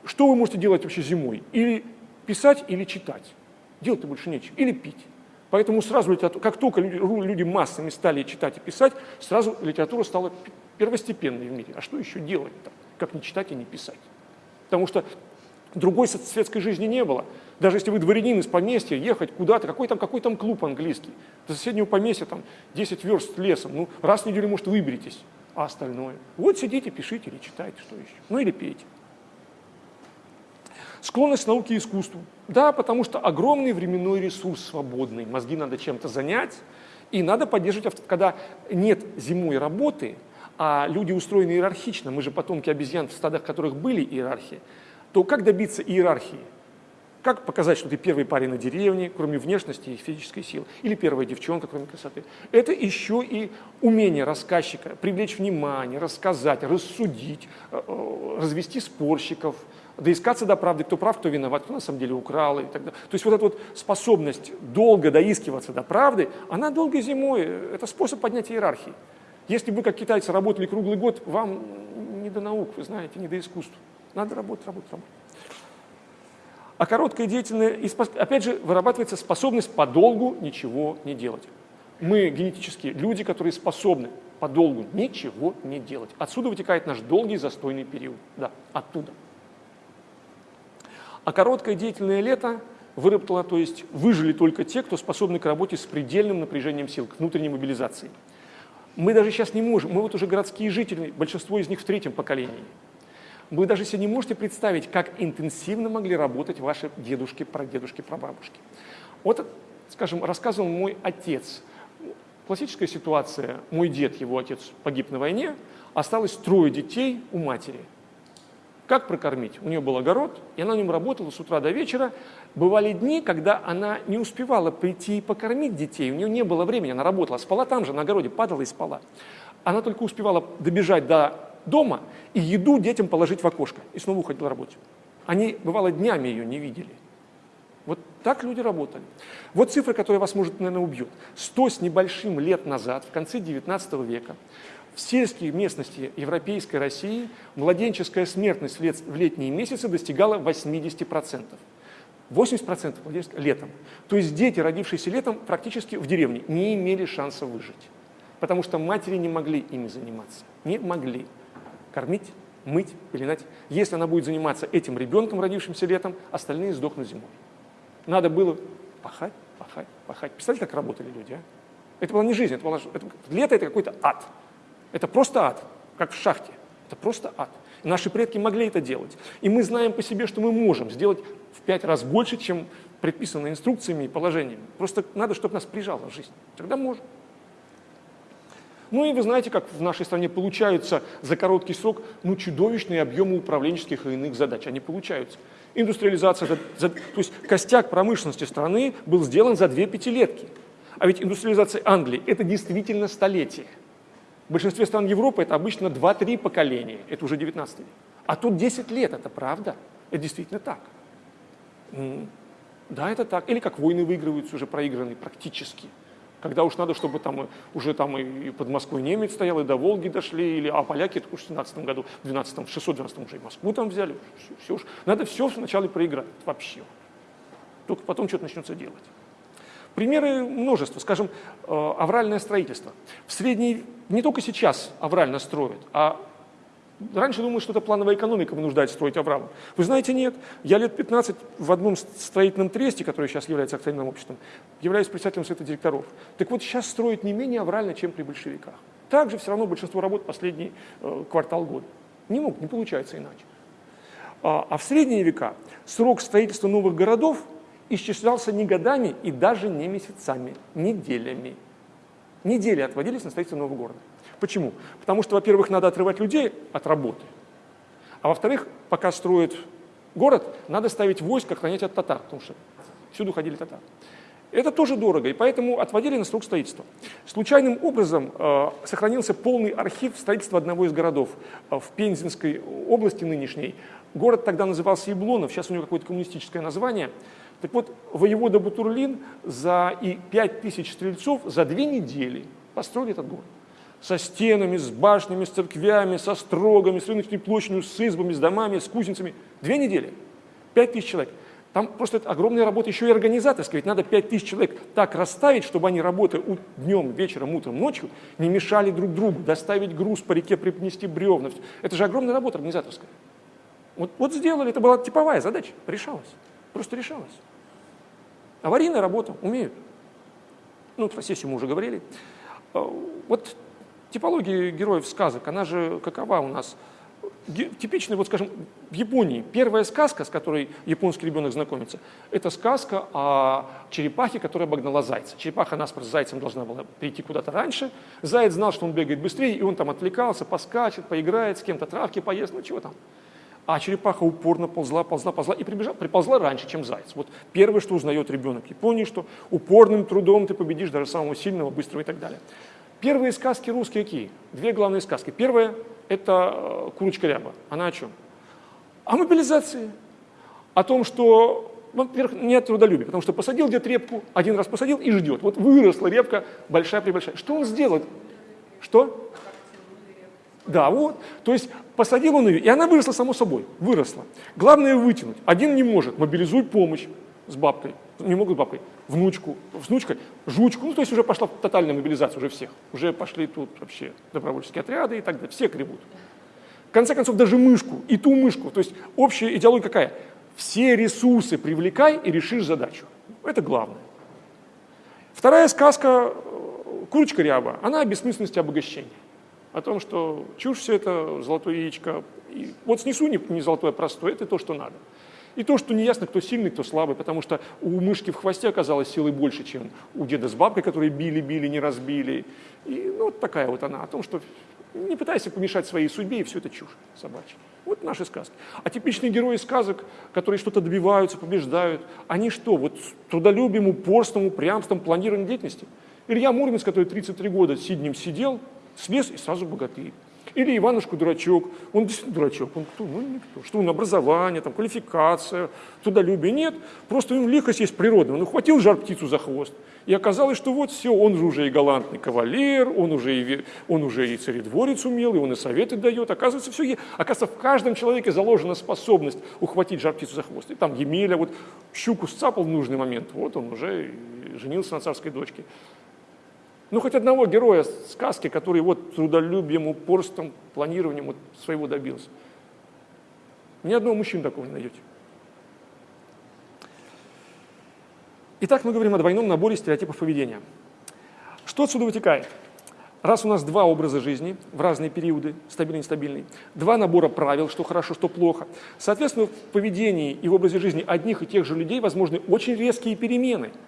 Speaker 1: что вы можете делать вообще зимой? Или писать, или читать. Делать-то больше нечего. Или пить. Поэтому сразу литература, как только люди, массами стали читать и писать, сразу литература стала первостепенной в мире. А что еще делать-то, как не читать и не писать? Потому что другой светской жизни не было. Даже если вы дворянин из поместья, ехать куда-то, какой там, какой там клуб английский, до соседнего поместья там 10 верст лесом, ну раз в неделю, может, выберетесь, а остальное? Вот сидите, пишите или читайте, что еще. Ну или пейте. Склонность к науке и искусству. Да, потому что огромный временной ресурс свободный, мозги надо чем-то занять, и надо поддерживать, когда нет зимой работы, а люди устроены иерархично, мы же потомки обезьян, в стадах которых были иерархии, то как добиться иерархии? Как показать, что ты первый парень на деревне, кроме внешности и физической силы, или первая девчонка, кроме красоты? Это еще и умение рассказчика привлечь внимание, рассказать, рассудить, э, э, развести спорщиков – доискаться до правды, кто прав, кто виноват, кто на самом деле украл и так далее. То есть вот эта вот способность долго доискиваться до правды, она долгой зимой, это способ поднятия иерархии. Если бы, как китайцы, работали круглый год, вам не до наук, вы знаете, не до искусства. Надо работать, работать, работать. А короткая деятельность, опять же, вырабатывается способность подолгу ничего не делать. Мы генетически люди, которые способны подолгу ничего не делать. Отсюда вытекает наш долгий застойный период. Да, оттуда. А короткое деятельное лето выработало, то есть выжили только те, кто способны к работе с предельным напряжением сил, к внутренней мобилизации. Мы даже сейчас не можем, мы вот уже городские жители, большинство из них в третьем поколении. Вы даже себе не можете представить, как интенсивно могли работать ваши дедушки, прадедушки, прабабушки. Вот, скажем, рассказывал мой отец. Классическая ситуация, мой дед, его отец погиб на войне, осталось трое детей у матери – как прокормить? У нее был огород, и она на нем работала с утра до вечера. Бывали дни, когда она не успевала прийти и покормить детей, у нее не было времени, она работала, спала там же, на огороде, падала и спала. Она только успевала добежать до дома и еду детям положить в окошко, и снова уходила работать. Они, бывало, днями ее не видели. Вот так люди работали. Вот цифра, которая вас, может, наверное, убьет. Сто с небольшим лет назад, в конце 19 века, в сельские местности Европейской России младенческая смертность в летние месяцы достигала 80%. 80% летом. То есть дети, родившиеся летом, практически в деревне не имели шанса выжить. Потому что матери не могли ими заниматься. Не могли. Кормить, мыть, пеленать. Если она будет заниматься этим ребенком, родившимся летом, остальные сдохнут зимой. Надо было пахать, пахать, пахать. Представляете, как работали люди, а? Это была не жизнь, это было, это, лето это какой-то ад. Это просто ад, как в шахте. Это просто ад. И наши предки могли это делать. И мы знаем по себе, что мы можем сделать в пять раз больше, чем предписано инструкциями и положениями. Просто надо, чтобы нас прижало в жизнь. Тогда можем. Ну и вы знаете, как в нашей стране получаются за короткий срок ну, чудовищные объемы управленческих и иных задач. Они получаются. Индустриализация, за, за, то есть костяк промышленности страны был сделан за две пятилетки. А ведь индустриализация Англии – это действительно столетие. В большинстве стран Европы это обычно 2-3 поколения, это уже 19 век. А тут 10 лет, это правда, это действительно так. Да, это так. Или как войны выигрываются уже проигранные практически. Когда уж надо, чтобы там уже там и под Москвой немец стоял, и до Волги дошли, или, а поляки это уж в 17 году, в 12 в 612 уже и Москву там взяли. Все, все уж. Надо все сначала проиграть вообще. Только потом что-то начнется делать. Примеры множество. Скажем, э, авральное строительство. В средней, не только сейчас аврально строят, а Раньше думали, что это плановая экономика вынуждает строить Авраам. Вы знаете, нет. Я лет 15 в одном строительном тресте, который сейчас является акционерным обществом, являюсь председателем совета директоров. Так вот, сейчас строят не менее аврально, чем при большевиках. Также все равно большинство работ последний э, квартал года. Не мог, не получается иначе. А, а в средние века срок строительства новых городов исчислялся не годами и даже не месяцами, неделями. Недели отводились на строительство нового города. Почему? Потому что, во-первых, надо отрывать людей от работы, а во-вторых, пока строят город, надо ставить войско охранять от татар, потому что всюду ходили татары. Это тоже дорого, и поэтому отводили на срок строительства. Случайным образом э, сохранился полный архив строительства одного из городов э, в Пензенской области нынешней. Город тогда назывался Яблонов, сейчас у него какое-то коммунистическое название. Так вот, воевода Бутурлин за и 5 тысяч стрельцов за две недели построили этот город со стенами, с башнями, с церквями, со строгами, с рыночной площадью, с избами, с домами, с кузницами. Две недели, пять тысяч человек. Там просто это огромная работа еще и организаторская, ведь надо пять тысяч человек так расставить, чтобы они, работая днем, вечером, утром, ночью, не мешали друг другу, доставить груз по реке, принести бревна. Это же огромная работа организаторская. Вот, вот сделали, это была типовая задача, решалась, просто решалась. Аварийная работа, умеют. Ну, про сессию мы уже говорили. А, вот Типология героев сказок, она же какова у нас? Типичный, вот скажем, в Японии первая сказка, с которой японский ребенок знакомится, это сказка о черепахе, которая обогнала зайца. Черепаха наспор с зайцем должна была прийти куда-то раньше. Заяц знал, что он бегает быстрее, и он там отвлекался, поскачет, поиграет, с кем-то травки поест, ну чего там. А черепаха упорно ползла, ползла, ползла и прибежала, приползла раньше, чем заяц. Вот первое, что узнает ребенок Японии, что упорным трудом ты победишь даже самого сильного, быстрого и так далее. Первые сказки русские какие? Две главные сказки. Первая – это э, «Курочка ряба». Она о чем? О мобилизации. О том, что, во-первых, нет трудолюбия, потому что посадил где-то репку, один раз посадил и ждет. Вот выросла репка большая-пребольшая. Что он сделает? Что? Да, вот. То есть посадил он ее, и она выросла само собой, выросла. Главное вытянуть. Один не может, мобилизуй помощь с бабкой не могут бабкой, внучку, внучка, жучку, ну то есть уже пошла тотальная мобилизация уже всех, уже пошли тут вообще добровольческие отряды и так далее, все гребут. В конце концов, даже мышку, и ту мышку, то есть общая идеология какая? Все ресурсы привлекай и решишь задачу. Это главное. Вторая сказка «Курочка ряба», она о бессмысленности обогащения. О том, что чушь все это, золотое яичко. И вот снесу не, не золотое, а простое, это то, что надо. И то, что неясно, кто сильный, кто слабый, потому что у мышки в хвосте оказалось силы больше, чем у деда с бабкой, которые били-били, не разбили. И ну, вот такая вот она, о том, что не пытайся помешать своей судьбе, и все это чушь собачья. Вот наши сказки. А типичные герои сказок, которые что-то добиваются, побеждают, они что, вот трудолюбием, упорством, упрямством, планированием деятельности? Илья Муромец, который 33 года сиднем сидел, слез и сразу богатырь. Или Иванушка дурачок, он действительно дурачок, он кто? Ну, никто. Что он образование, там, квалификация, трудолюбие? Нет, просто ему лихость есть природная. Он ухватил жар птицу за хвост. И оказалось, что вот все, он же уже и галантный кавалер, он уже и, он уже и царедворец умел, и он и советы дает. Оказывается, все, оказывается, в каждом человеке заложена способность ухватить жар птицу за хвост. И там Емеля вот щуку сцапал в нужный момент, вот он уже женился на царской дочке. Ну, хоть одного героя сказки, который вот трудолюбием, упорством, планированием вот своего добился. Ни одного мужчины такого не найдете. Итак, мы говорим о двойном наборе стереотипов поведения. Что отсюда вытекает? Раз у нас два образа жизни в разные периоды, стабильный и нестабильный, два набора правил, что хорошо, что плохо, соответственно, в поведении и в образе жизни одних и тех же людей возможны очень резкие перемены –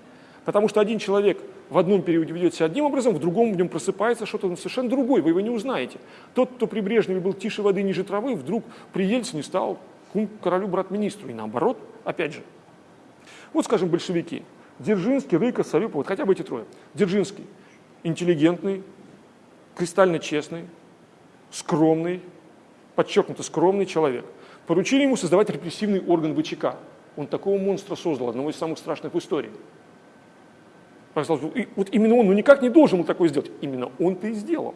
Speaker 1: Потому что один человек в одном периоде ведет себя одним образом, в другом в нем просыпается что-то совершенно другое, вы его не узнаете. Тот, кто при Брежневе был тише воды, ниже травы, вдруг при Ельцине стал кум королю брат-министру. И наоборот, опять же. Вот, скажем, большевики. Дзержинский, Рыков, Савюпов, вот хотя бы эти трое. Дзержинский – интеллигентный, кристально честный, скромный, подчеркнуто скромный человек. Поручили ему создавать репрессивный орган ВЧК. Он такого монстра создал, одного из самых страшных в истории. И вот именно он, ну никак не должен был такое сделать. Именно он-то и сделал.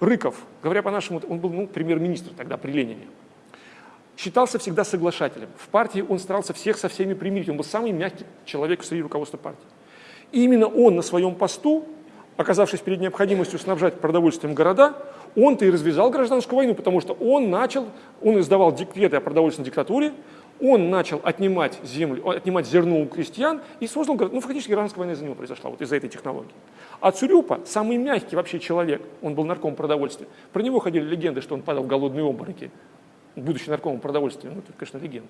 Speaker 1: Рыков, говоря по-нашему, он был ну, премьер-министр тогда при Ленине считался всегда соглашателем. В партии он старался всех со всеми примирить. Он был самый мягкий человек среди руководства партии. И именно он на своем посту, оказавшись перед необходимостью снабжать продовольствием города, он-то и развязал гражданскую войну, потому что он начал, он издавал декреты о продовольственной диктатуре, он начал отнимать землю, отнимать зерно у крестьян и создал, ну, фактически гражданская война из-за него произошла, вот из-за этой технологии. А Цурюпа, самый мягкий вообще человек, он был нарком продовольствия, про него ходили легенды, что он падал в голодные обмороки будущий наркомом продовольствия, ну, это, конечно, легенда.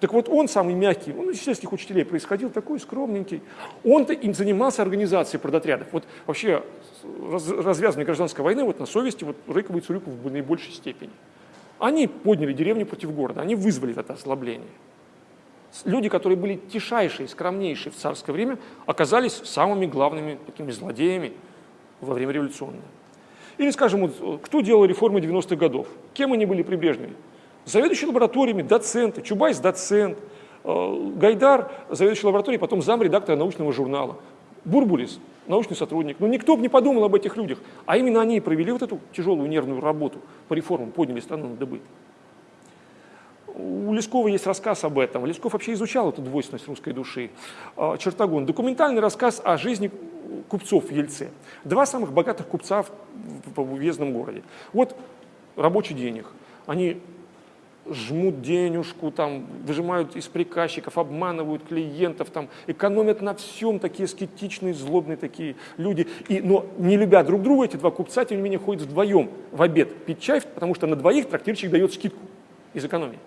Speaker 1: Так вот, он самый мягкий, он из сельских учителей происходил, такой скромненький. Он-то им занимался организацией продотрядов. Вот вообще раз, развязывание гражданской войны вот на совести вот Рыкова и Цурюков в наибольшей степени. Они подняли деревню против города, они вызвали это ослабление. Люди, которые были тишайшие, скромнейшие в царское время, оказались самыми главными такими злодеями во время революционного. Или, скажем, вот, кто делал реформы 90-х годов? Кем они были при Брежневе? Заведующий лабораториями, доценты, Чубайс – доцент, э, Гайдар – заведующий лабораторией, потом замредактора научного журнала, Бурбулис – научный сотрудник. Но никто бы не подумал об этих людях. А именно они провели вот эту тяжелую нервную работу по реформам, подняли страну на дыбы. У Лескова есть рассказ об этом. Лесков вообще изучал эту двойственность русской души. Э, Чертогон. Документальный рассказ о жизни купцов в Ельце. Два самых богатых купца в, в, уездном городе. Вот рабочий день их. Они жмут денежку, там, выжимают из приказчиков, обманывают клиентов, там, экономят на всем, такие скетичные, злобные такие люди. И, но не любя друг друга, эти два купца, тем не менее, ходят вдвоем в обед пить чай, потому что на двоих трактирщик дает скидку из экономии.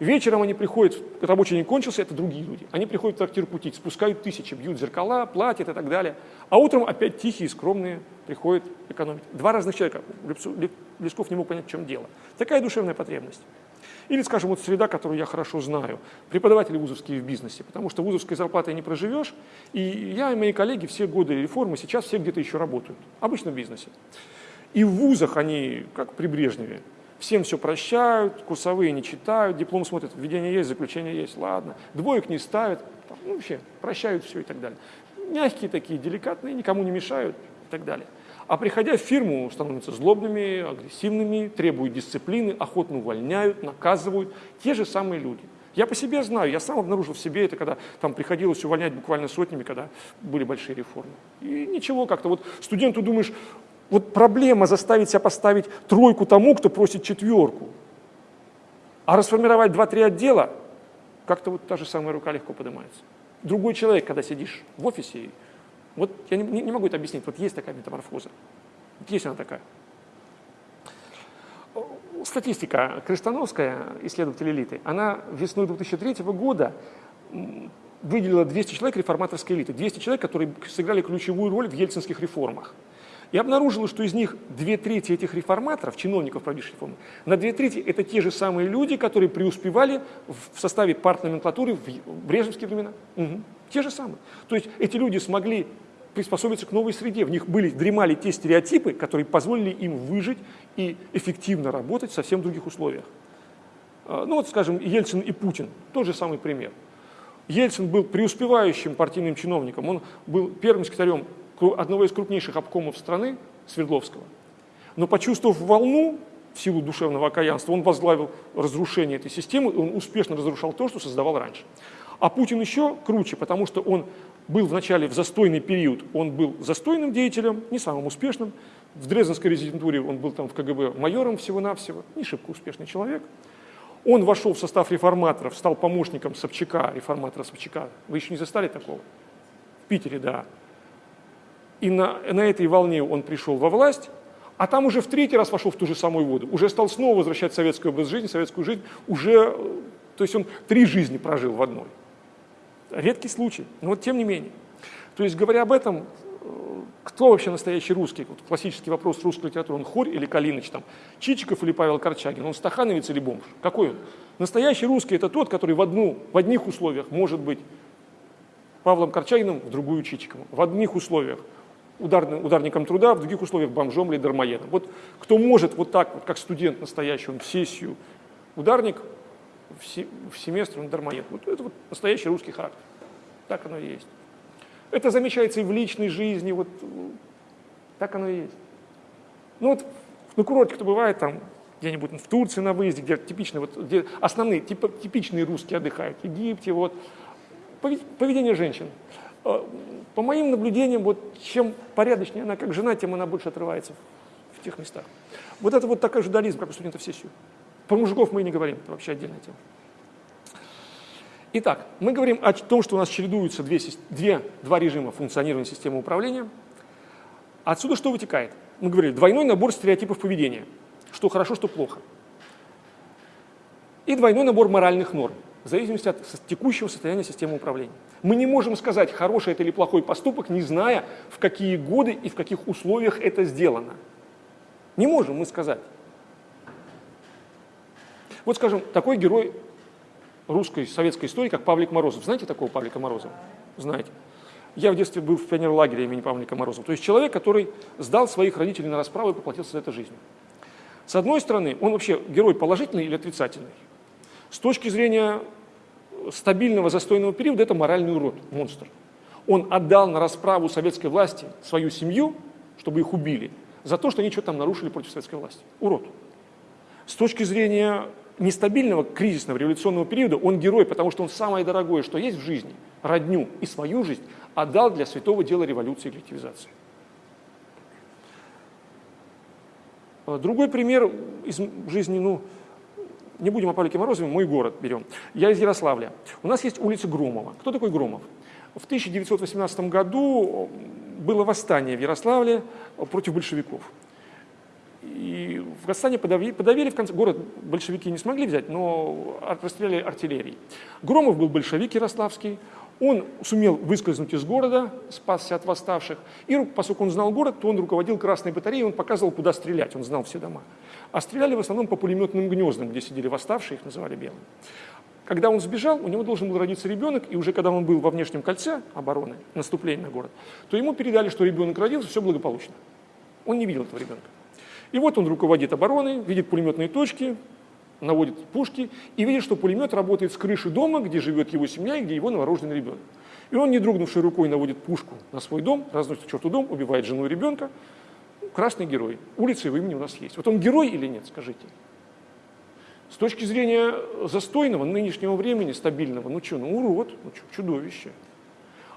Speaker 1: Вечером они приходят, рабочий день кончился, это другие люди. Они приходят в трактир кутить, спускают тысячи, бьют зеркала, платят и так далее. А утром опять тихие, скромные приходят экономить. Два разных человека. Лесков не мог понять, в чем дело. Такая душевная потребность. Или, скажем, вот среда, которую я хорошо знаю, преподаватели вузовские в бизнесе, потому что вузовской зарплатой не проживешь, и я и мои коллеги все годы реформы сейчас все где-то еще работают, обычно в бизнесе. И в вузах они, как при Брежневе, всем все прощают, курсовые не читают, диплом смотрят, введение есть, заключение есть, ладно, двоек не ставят, ну, вообще прощают все и так далее. Мягкие такие, деликатные, никому не мешают и так далее. А приходя в фирму, становятся злобными, агрессивными, требуют дисциплины, охотно увольняют, наказывают. Те же самые люди. Я по себе знаю, я сам обнаружил в себе это, когда там приходилось увольнять буквально сотнями, когда были большие реформы. И ничего как-то. Вот студенту думаешь, вот проблема заставить себя поставить тройку тому, кто просит четверку. А расформировать два-три отдела, как-то вот та же самая рука легко поднимается. Другой человек, когда сидишь в офисе, вот я не, не могу это объяснить, вот есть такая метаморфоза. Есть она такая. Статистика Крестановская, исследователь элиты, она весной 2003 года выделила 200 человек реформаторской элиты, 200 человек, которые сыграли ключевую роль в ельцинских реформах. И обнаружила, что из них две трети этих реформаторов, чиновников, проводивших реформы, на две трети это те же самые люди, которые преуспевали в составе партноменклатуры в брежневские времена. Угу. Те же самые. То есть эти люди смогли приспособиться к новой среде. В них были, дремали те стереотипы, которые позволили им выжить и эффективно работать в совсем других условиях. А, ну вот, скажем, Ельцин и Путин, тот же самый пример. Ельцин был преуспевающим партийным чиновником, он был первым секретарем одного из крупнейших обкомов страны, Свердловского. Но почувствовав волну, в силу душевного окаянства, он возглавил разрушение этой системы, он успешно разрушал то, что создавал раньше. А Путин еще круче, потому что он был вначале в застойный период, он был застойным деятелем, не самым успешным. В Дрезденской резидентуре он был там в КГБ майором всего-навсего, не шибко успешный человек. Он вошел в состав реформаторов, стал помощником Собчака, реформатора Собчака. Вы еще не застали такого? В Питере, да. И на, на этой волне он пришел во власть, а там уже в третий раз вошел в ту же самую воду. Уже стал снова возвращать советский образ жизни, советскую жизнь. Уже, то есть он три жизни прожил в одной. Редкий случай, но вот тем не менее. То есть, говоря об этом, кто вообще настоящий русский? Вот классический вопрос русской литературы, он Хорь или Калиныч, там, Чичиков или Павел Корчагин, он стахановец или бомж? Какой он? Настоящий русский – это тот, который в, одну, в одних условиях может быть Павлом Корчагиным, в другую Чичиковым. В одних условиях ударным, ударником труда, в других условиях бомжом или дармоедом. Вот кто может вот так, вот, как студент настоящий, он в сессию ударник, в, се, в семестр он дармоед. Вот это вот настоящий русский характер. Так оно и есть. Это замечается и в личной жизни, вот так оно и есть. Ну вот на курорте кто бывает там где-нибудь в Турции на выезде, где типичные, вот, где основные, тип, типичные русские отдыхают, в Египте, вот. Поведение женщин. Э, по моим наблюдениям, вот чем порядочнее она как жена, тем она больше отрывается в тех местах. Вот это вот такой же дуализм, как у студентов сессию. Про мужиков мы и не говорим, это вообще отдельная тема. Итак, мы говорим о том, что у нас чередуются две, две, два режима функционирования системы управления. Отсюда что вытекает? Мы говорили, двойной набор стереотипов поведения, что хорошо, что плохо. И двойной набор моральных норм, в зависимости от текущего состояния системы управления. Мы не можем сказать, хороший это или плохой поступок, не зная, в какие годы и в каких условиях это сделано. Не можем мы сказать. Вот, скажем, такой герой русской советской истории, как Павлик Морозов. Знаете такого Павлика Морозова? Знаете. Я в детстве был в пионерлагере имени Павлика Морозова. То есть человек, который сдал своих родителей на расправу и поплатился за это жизнью. С одной стороны, он вообще герой положительный или отрицательный? С точки зрения стабильного застойного периода, это моральный урод, монстр. Он отдал на расправу советской власти свою семью, чтобы их убили, за то, что они что-то там нарушили против советской власти. Урод. С точки зрения нестабильного кризисного революционного периода он герой, потому что он самое дорогое, что есть в жизни, родню и свою жизнь, отдал для святого дела революции и коллективизации. А, другой пример из жизни, ну, не будем о Павлике Морозове, мой город берем. Я из Ярославля. У нас есть улица Громова. Кто такой Громов? В 1918 году было восстание в Ярославле против большевиков. И в Казахстане подавили, подавили в конце, город большевики не смогли взять, но расстреляли артиллерией. Громов был большевик ярославский, он сумел выскользнуть из города, спасся от восставших, и поскольку он знал город, то он руководил красной батареей, он показывал, куда стрелять, он знал все дома. А стреляли в основном по пулеметным гнездам, где сидели восставшие, их называли белыми. Когда он сбежал, у него должен был родиться ребенок, и уже когда он был во внешнем кольце обороны, наступления на город, то ему передали, что ребенок родился, все благополучно. Он не видел этого ребенка. И вот он руководит обороной, видит пулеметные точки, наводит пушки и видит, что пулемет работает с крыши дома, где живет его семья и где его новорожденный ребенок. И он, не дрогнувшей рукой, наводит пушку на свой дом, разносит к черту дом, убивает жену и ребенка. Красный герой. Улица его имени у нас есть. Вот он герой или нет, скажите? С точки зрения застойного нынешнего времени, стабильного, ну что, ну урод, ну что, чудовище.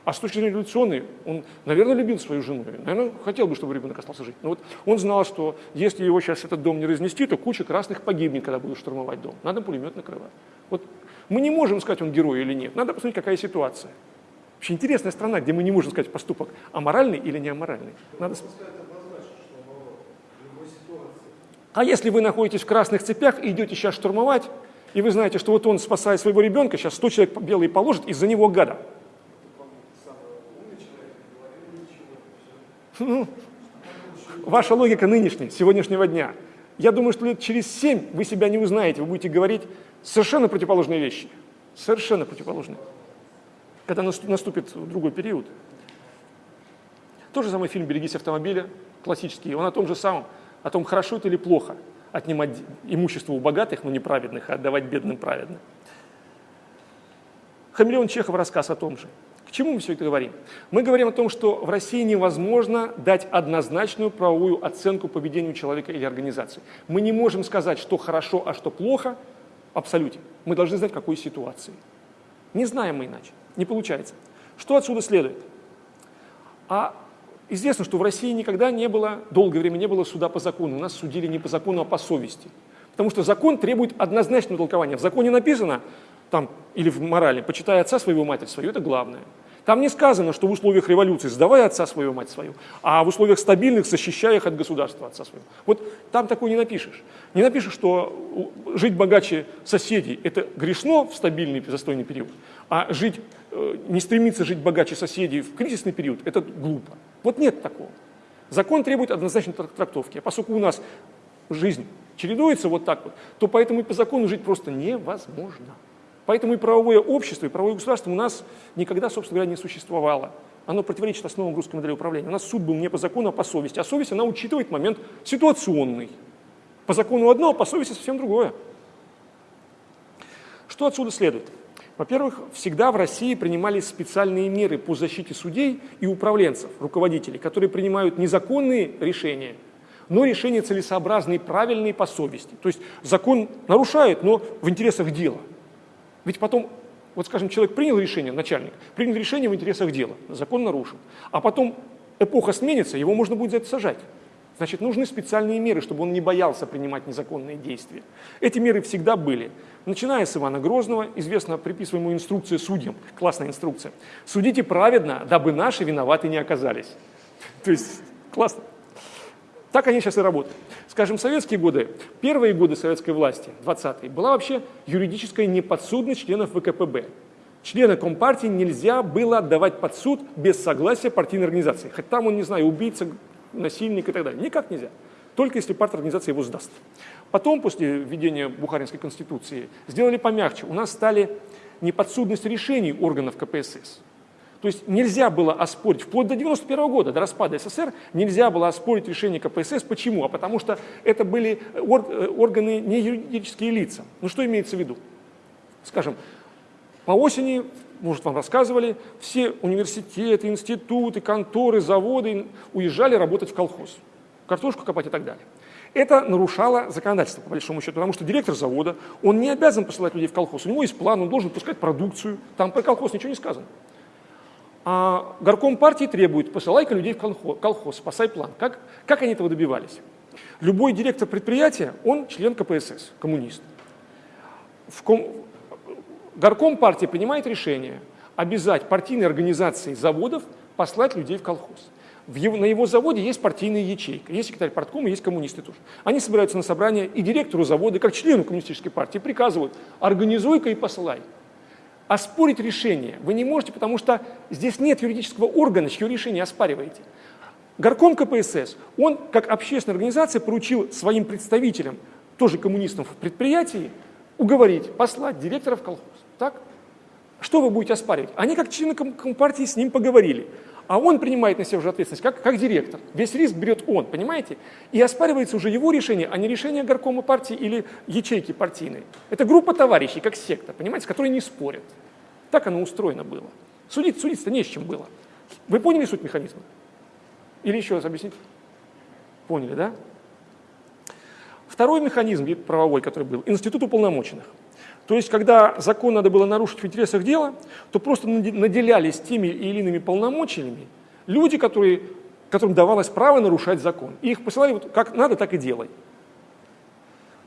Speaker 1: А с точки зрения революционной, он, наверное, любил свою жену, наверное, хотел бы, чтобы ребенок остался жить. Но вот он знал, что если его сейчас этот дом не разнести, то куча красных погибнет, когда будут штурмовать дом. Надо пулемет накрывать. Вот мы не можем сказать, он герой или нет. Надо посмотреть, какая ситуация. Вообще интересная страна, где мы не можем сказать поступок, аморальный или не аморальный. Надо... А если вы находитесь в красных цепях и идете сейчас штурмовать, и вы знаете, что вот он, спасая своего ребенка, сейчас 100 человек белые положит из-за него гада. Ну, ваша логика нынешней, сегодняшнего дня. Я думаю, что лет через семь вы себя не узнаете, вы будете говорить совершенно противоположные вещи. Совершенно противоположные. Когда наступит другой период. Тот же самый фильм «Берегись автомобиля», классический, он о том же самом, о том, хорошо это или плохо отнимать имущество у богатых, но неправедных, а отдавать бедным праведным. Хамелеон Чехов рассказ о том же. К чему мы все это говорим? Мы говорим о том, что в России невозможно дать однозначную правовую оценку поведению человека или организации. Мы не можем сказать, что хорошо, а что плохо в абсолюте. Мы должны знать, в какой ситуации. Не знаем мы иначе. Не получается. Что отсюда следует? А известно, что в России никогда не было, долгое время не было суда по закону. Нас судили не по закону, а по совести. Потому что закон требует однозначного толкования. В законе написано, там, или в морали, почитай отца своего, матерь свою, это главное. Там не сказано, что в условиях революции сдавай отца свою, мать свою, а в условиях стабильных защищай их от государства отца своего. Вот там такое не напишешь. Не напишешь, что жить богаче соседей – это грешно в стабильный застойный период, а жить, э, не стремиться жить богаче соседей в кризисный период – это глупо. Вот нет такого. Закон требует однозначной трактовки. А поскольку у нас жизнь чередуется вот так вот, то поэтому и по закону жить просто невозможно. Поэтому и правовое общество, и правовое государство у нас никогда, собственно говоря, не существовало. Оно противоречит основам русской модели управления. У нас суд был не по закону, а по совести. А совесть, она учитывает момент ситуационный. По закону одно, а по совести совсем другое. Что отсюда следует? Во-первых, всегда в России принимались специальные меры по защите судей и управленцев, руководителей, которые принимают незаконные решения, но решения целесообразные, правильные по совести. То есть закон нарушает, но в интересах дела – ведь потом, вот скажем, человек принял решение, начальник, принял решение в интересах дела, закон нарушил, а потом эпоха сменится, его можно будет за это сажать. Значит, нужны специальные меры, чтобы он не боялся принимать незаконные действия. Эти меры всегда были. Начиная с Ивана Грозного, известно приписываемую инструкция судьям, классная инструкция. «Судите праведно, дабы наши виноваты не оказались». То есть, классно. Так они сейчас и работают. Скажем, советские годы, первые годы советской власти, 20-е, была вообще юридическая неподсудность членов ВКПБ. Члена Компартии нельзя было отдавать под суд без согласия партийной организации. Хоть там он, не знаю, убийца, насильник и так далее. Никак нельзя. Только если партия организация его сдаст. Потом, после введения Бухаринской конституции, сделали помягче. У нас стали неподсудность решений органов КПСС. То есть нельзя было оспорить, вплоть до 91 года, до распада СССР, нельзя было оспорить решение КПСС. Почему? А потому что это были э, органы не юридические лица. Ну что имеется в виду? Скажем, по осени, может, вам рассказывали, все университеты, институты, конторы, заводы уезжали работать в колхоз, картошку копать и так далее. Это нарушало законодательство, по большому счету, потому что директор завода, он не обязан посылать людей в колхоз, у него есть план, он должен пускать продукцию, там про колхоз ничего не сказано. А горком партии требует, посылай-ка людей в колхоз, спасай план. Как, как они этого добивались? Любой директор предприятия, он член КПСС, коммунист. В ком... Горком партии принимает решение обязать партийные организации заводов послать людей в колхоз. В его, на его заводе есть партийная ячейка, есть секретарь парткома, есть коммунисты тоже. Они собираются на собрание и директору завода, как члену коммунистической партии, приказывают, организуй-ка и посылай оспорить решение вы не можете, потому что здесь нет юридического органа, чье решение оспариваете. Горком КПСС, он, как общественная организация, поручил своим представителям, тоже коммунистам в предприятии, уговорить, послать директора в колхоз. Так? Что вы будете оспаривать? Они, как члены Компартии, с ним поговорили. А он принимает на себя уже ответственность, как, как директор. Весь риск берет он, понимаете? И оспаривается уже его решение, а не решение горкома партии или ячейки партийной. Это группа товарищей, как секта, понимаете, с которой не спорят. Так оно устроено было. Судить, судиться-то не с чем было. Вы поняли суть механизма? Или еще раз объяснить? Поняли, да? Второй механизм правовой, который был, институт уполномоченных. То есть, когда закон надо было нарушить в интересах дела, то просто наделялись теми или иными полномочиями люди, которые, которым давалось право нарушать закон. И их посылали вот как надо, так и делай.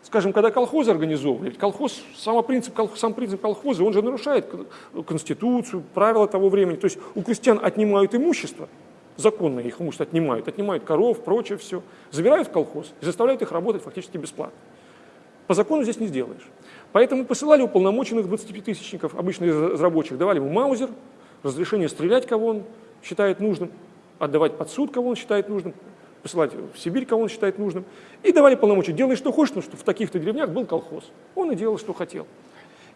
Speaker 1: Скажем, когда колхозы организовывали, колхоз, сам принцип, сам принцип колхоза, он же нарушает конституцию, правила того времени. То есть у крестьян отнимают имущество, законно их имущество отнимают, отнимают коров, прочее все, забирают в колхоз и заставляют их работать фактически бесплатно. По закону здесь не сделаешь. Поэтому посылали уполномоченных 25-тысячников, обычно из рабочих, давали ему маузер, разрешение стрелять, кого он считает нужным, отдавать под суд, кого он считает нужным, посылать в Сибирь, кого он считает нужным, и давали полномочия. Делай, что хочешь, но что в таких-то деревнях был колхоз. Он и делал, что хотел.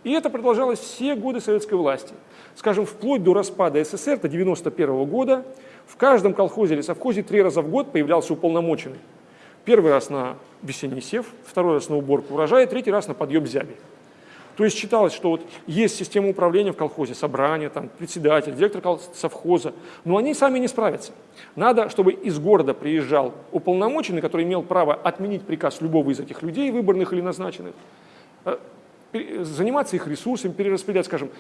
Speaker 1: И это продолжалось все годы советской власти. Скажем, вплоть до распада СССР, до 91 -го года, в каждом колхозе или совхозе три раза в год появлялся уполномоченный. Первый раз на весенний сев, второй раз на уборку урожая, третий раз на подъем зяби. То есть считалось, что вот есть система управления в колхозе, собрание, там, председатель, директор совхоза, но они сами не справятся. Надо, чтобы из города приезжал уполномоченный, который имел право отменить приказ любого из этих людей, выборных или назначенных, э, заниматься их ресурсами, перераспределять, скажем,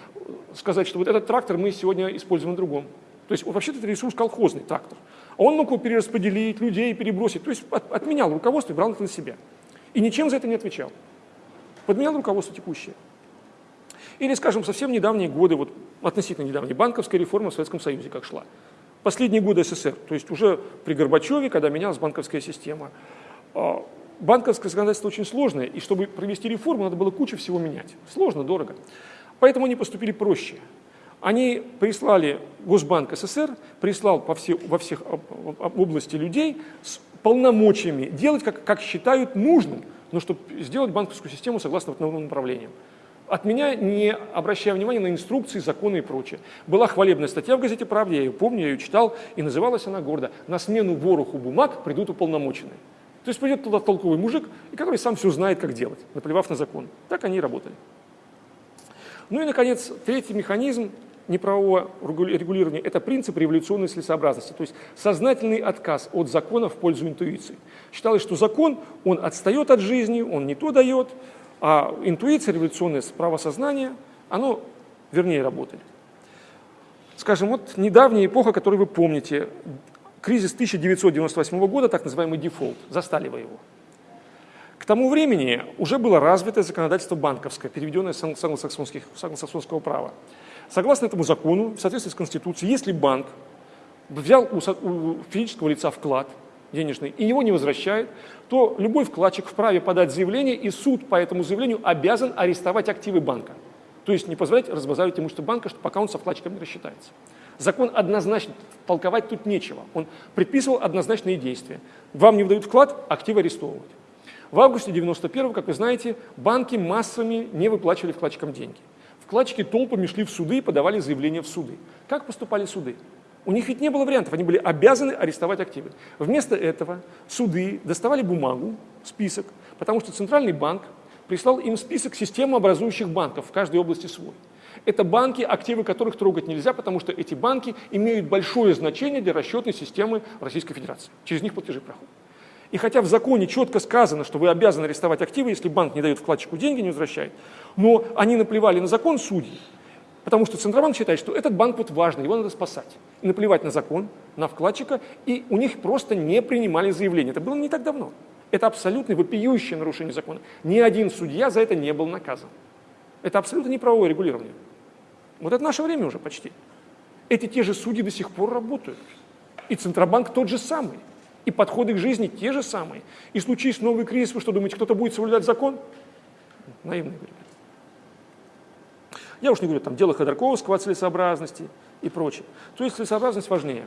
Speaker 1: сказать, что вот этот трактор мы сегодня используем на другом. То есть вообще-то это ресурс колхозный трактор. Он мог его перераспределить, людей перебросить. То есть от, отменял руководство и брал это на себя. И ничем за это не отвечал. Подменял руководство текущее. Или, скажем, совсем недавние годы, вот относительно недавние, банковская реформа в Советском Союзе как шла. Последние годы СССР, то есть уже при Горбачеве, когда менялась банковская система. А, банковское законодательство очень сложное, и чтобы провести реформу, надо было кучу всего менять. Сложно, дорого. Поэтому они поступили проще. Они прислали, Госбанк СССР прислал по все, во всех области людей с полномочиями делать, как, как считают нужным, но чтобы сделать банковскую систему согласно вот новым направлениям. От меня, не обращая внимания на инструкции, законы и прочее. Была хвалебная статья в газете «Правде», я ее помню, я ее читал, и называлась она гордо «На смену вороху бумаг придут уполномоченные». То есть придет туда толковый мужик, и который сам все знает, как делать, наплевав на закон. Так они и работали. Ну и, наконец, третий механизм неправового регулирования – это принцип революционной целесообразности, то есть сознательный отказ от закона в пользу интуиции. Считалось, что закон, он отстает от жизни, он не то дает, а интуиция, революционное правосознание, оно вернее работает. Скажем, вот недавняя эпоха, которую вы помните, кризис 1998 года, так называемый дефолт, застали вы его. К тому времени уже было развито законодательство банковское, переведенное с англосаксонского права. Согласно этому закону, в соответствии с Конституцией, если банк взял у физического лица вклад денежный и его не возвращает, то любой вкладчик вправе подать заявление, и суд по этому заявлению обязан арестовать активы банка. То есть не позволять разбазаривать имущество банка, пока он со вкладчиком не рассчитается. Закон однозначно, толковать тут нечего. Он предписывал однозначные действия. Вам не выдают вклад, активы арестовывать. В августе 91 как вы знаете, банки массами не выплачивали вкладчикам деньги. Вкладчики толпами шли в суды и подавали заявления в суды. Как поступали суды? У них ведь не было вариантов, они были обязаны арестовать активы. Вместо этого суды доставали бумагу, список, потому что Центральный банк прислал им список системообразующих банков в каждой области свой. Это банки, активы которых трогать нельзя, потому что эти банки имеют большое значение для расчетной системы Российской Федерации. Через них платежи проходят. И хотя в законе четко сказано, что вы обязаны арестовать активы, если банк не дает вкладчику деньги, не возвращает, но они наплевали на закон судьи, потому что Центробанк считает, что этот банк вот важный, его надо спасать. И наплевать на закон, на вкладчика, и у них просто не принимали заявление. Это было не так давно. Это абсолютно вопиющее нарушение закона. Ни один судья за это не был наказан. Это абсолютно неправовое регулирование. Вот это наше время уже почти. Эти те же судьи до сих пор работают. И Центробанк тот же самый. И подходы к жизни те же самые. И случись новый кризис, вы что думаете, кто-то будет соблюдать закон? Наивные говорят. Я уж не говорю там дело Ходорковского о целесообразности и прочее. То есть целесообразность важнее.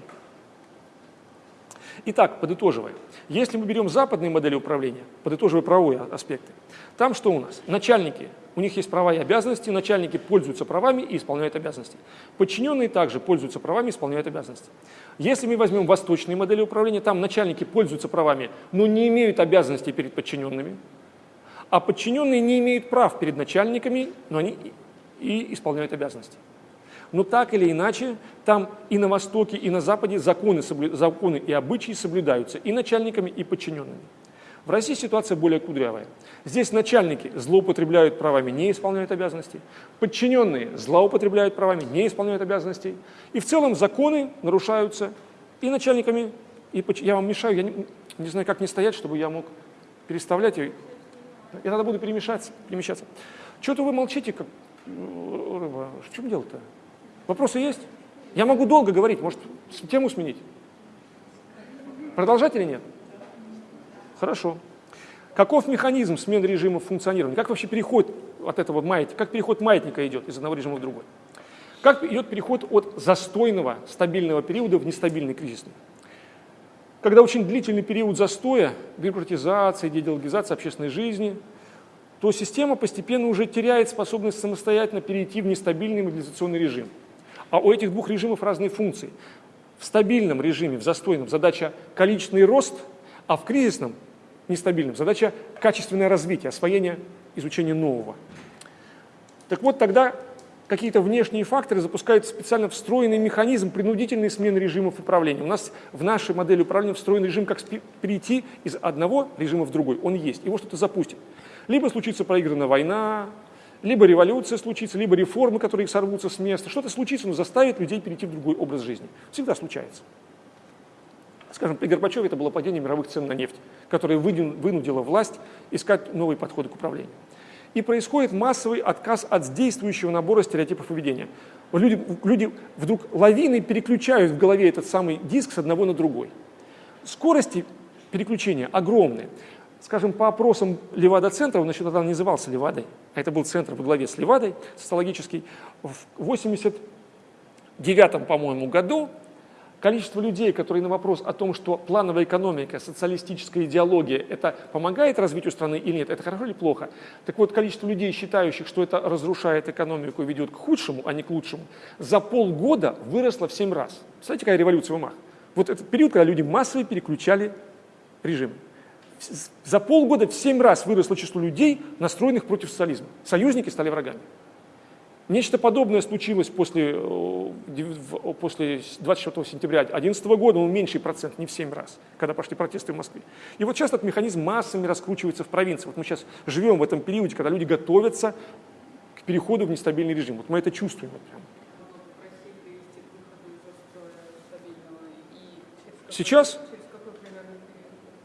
Speaker 1: Итак, подытоживая, если мы берем западные модели управления, подытоживая правовые аспекты, там что у нас? Начальники, у них есть права и обязанности, начальники пользуются правами и исполняют обязанности. Подчиненные также пользуются правами и исполняют обязанности. Если мы возьмем восточные модели управления, там начальники пользуются правами, но не имеют обязанностей перед подчиненными, а подчиненные не имеют прав перед начальниками, но они и исполняют обязанности. Но так или иначе, там и на Востоке, и на Западе законы, законы и обычаи соблюдаются и начальниками, и подчиненными. В России ситуация более кудрявая. Здесь начальники злоупотребляют правами, не исполняют обязанности. Подчиненные злоупотребляют правами, не исполняют обязанностей. И в целом законы нарушаются и начальниками, и подч... я вам мешаю, я не, не знаю, как не стоять, чтобы я мог переставлять. Я тогда буду перемешаться, перемещаться. Что-то вы молчите, как рыба. В чем дело-то? Вопросы есть? Я могу долго говорить, может, тему сменить? Продолжать или нет? Хорошо. Каков механизм смены режимов функционирования? Как вообще переход от этого маятника, как переход маятника идет из одного режима в другой? Как идет переход от застойного, стабильного периода в нестабильный кризисный? Когда очень длительный период застоя, бюрократизации, деидеологизации общественной жизни – то система постепенно уже теряет способность самостоятельно перейти в нестабильный мобилизационный режим. А у этих двух режимов разные функции. В стабильном режиме, в застойном, задача количественный рост, а в кризисном, нестабильном, задача качественное развитие, освоение, изучение нового. Так вот, тогда какие-то внешние факторы запускают специально встроенный механизм принудительной смены режимов управления. У нас в нашей модели управления встроен режим, как перейти из одного режима в другой. Он есть, его что-то запустит. Либо случится проигранная война, либо революция случится, либо реформы, которые сорвутся с места. Что-то случится, но заставит людей перейти в другой образ жизни. Всегда случается. Скажем, при Горбачеве это было падение мировых цен на нефть, которое вынудило власть искать новые подходы к управлению. и происходит массовый отказ от действующего набора стереотипов поведения. Люди, люди вдруг лавиной переключают в голове этот самый диск с одного на другой. Скорости переключения огромные. Скажем, по опросам Левада-центра, он еще тогда назывался Левадой, а это был центр во главе с Левадой, социологический, в 89 по-моему, году количество людей, которые на вопрос о том, что плановая экономика, социалистическая идеология, это помогает развитию страны или нет, это хорошо или плохо. Так вот, количество людей, считающих, что это разрушает экономику и ведет к худшему, а не к лучшему, за полгода выросло в 7 раз. Представляете, какая революция в умах? Вот этот период, когда люди массово переключали режим. За полгода в 7 раз выросло число людей, настроенных против социализма. Союзники стали врагами. Нечто подобное случилось после, э, после 24 сентября 2011 года, но меньший процент, не в 7 раз, когда пошли протесты в Москве. И вот сейчас этот механизм массами раскручивается в провинции. Вот мы сейчас живем в этом периоде, когда люди готовятся к переходу в нестабильный режим. Вот мы это чувствуем. Вот прям. Сейчас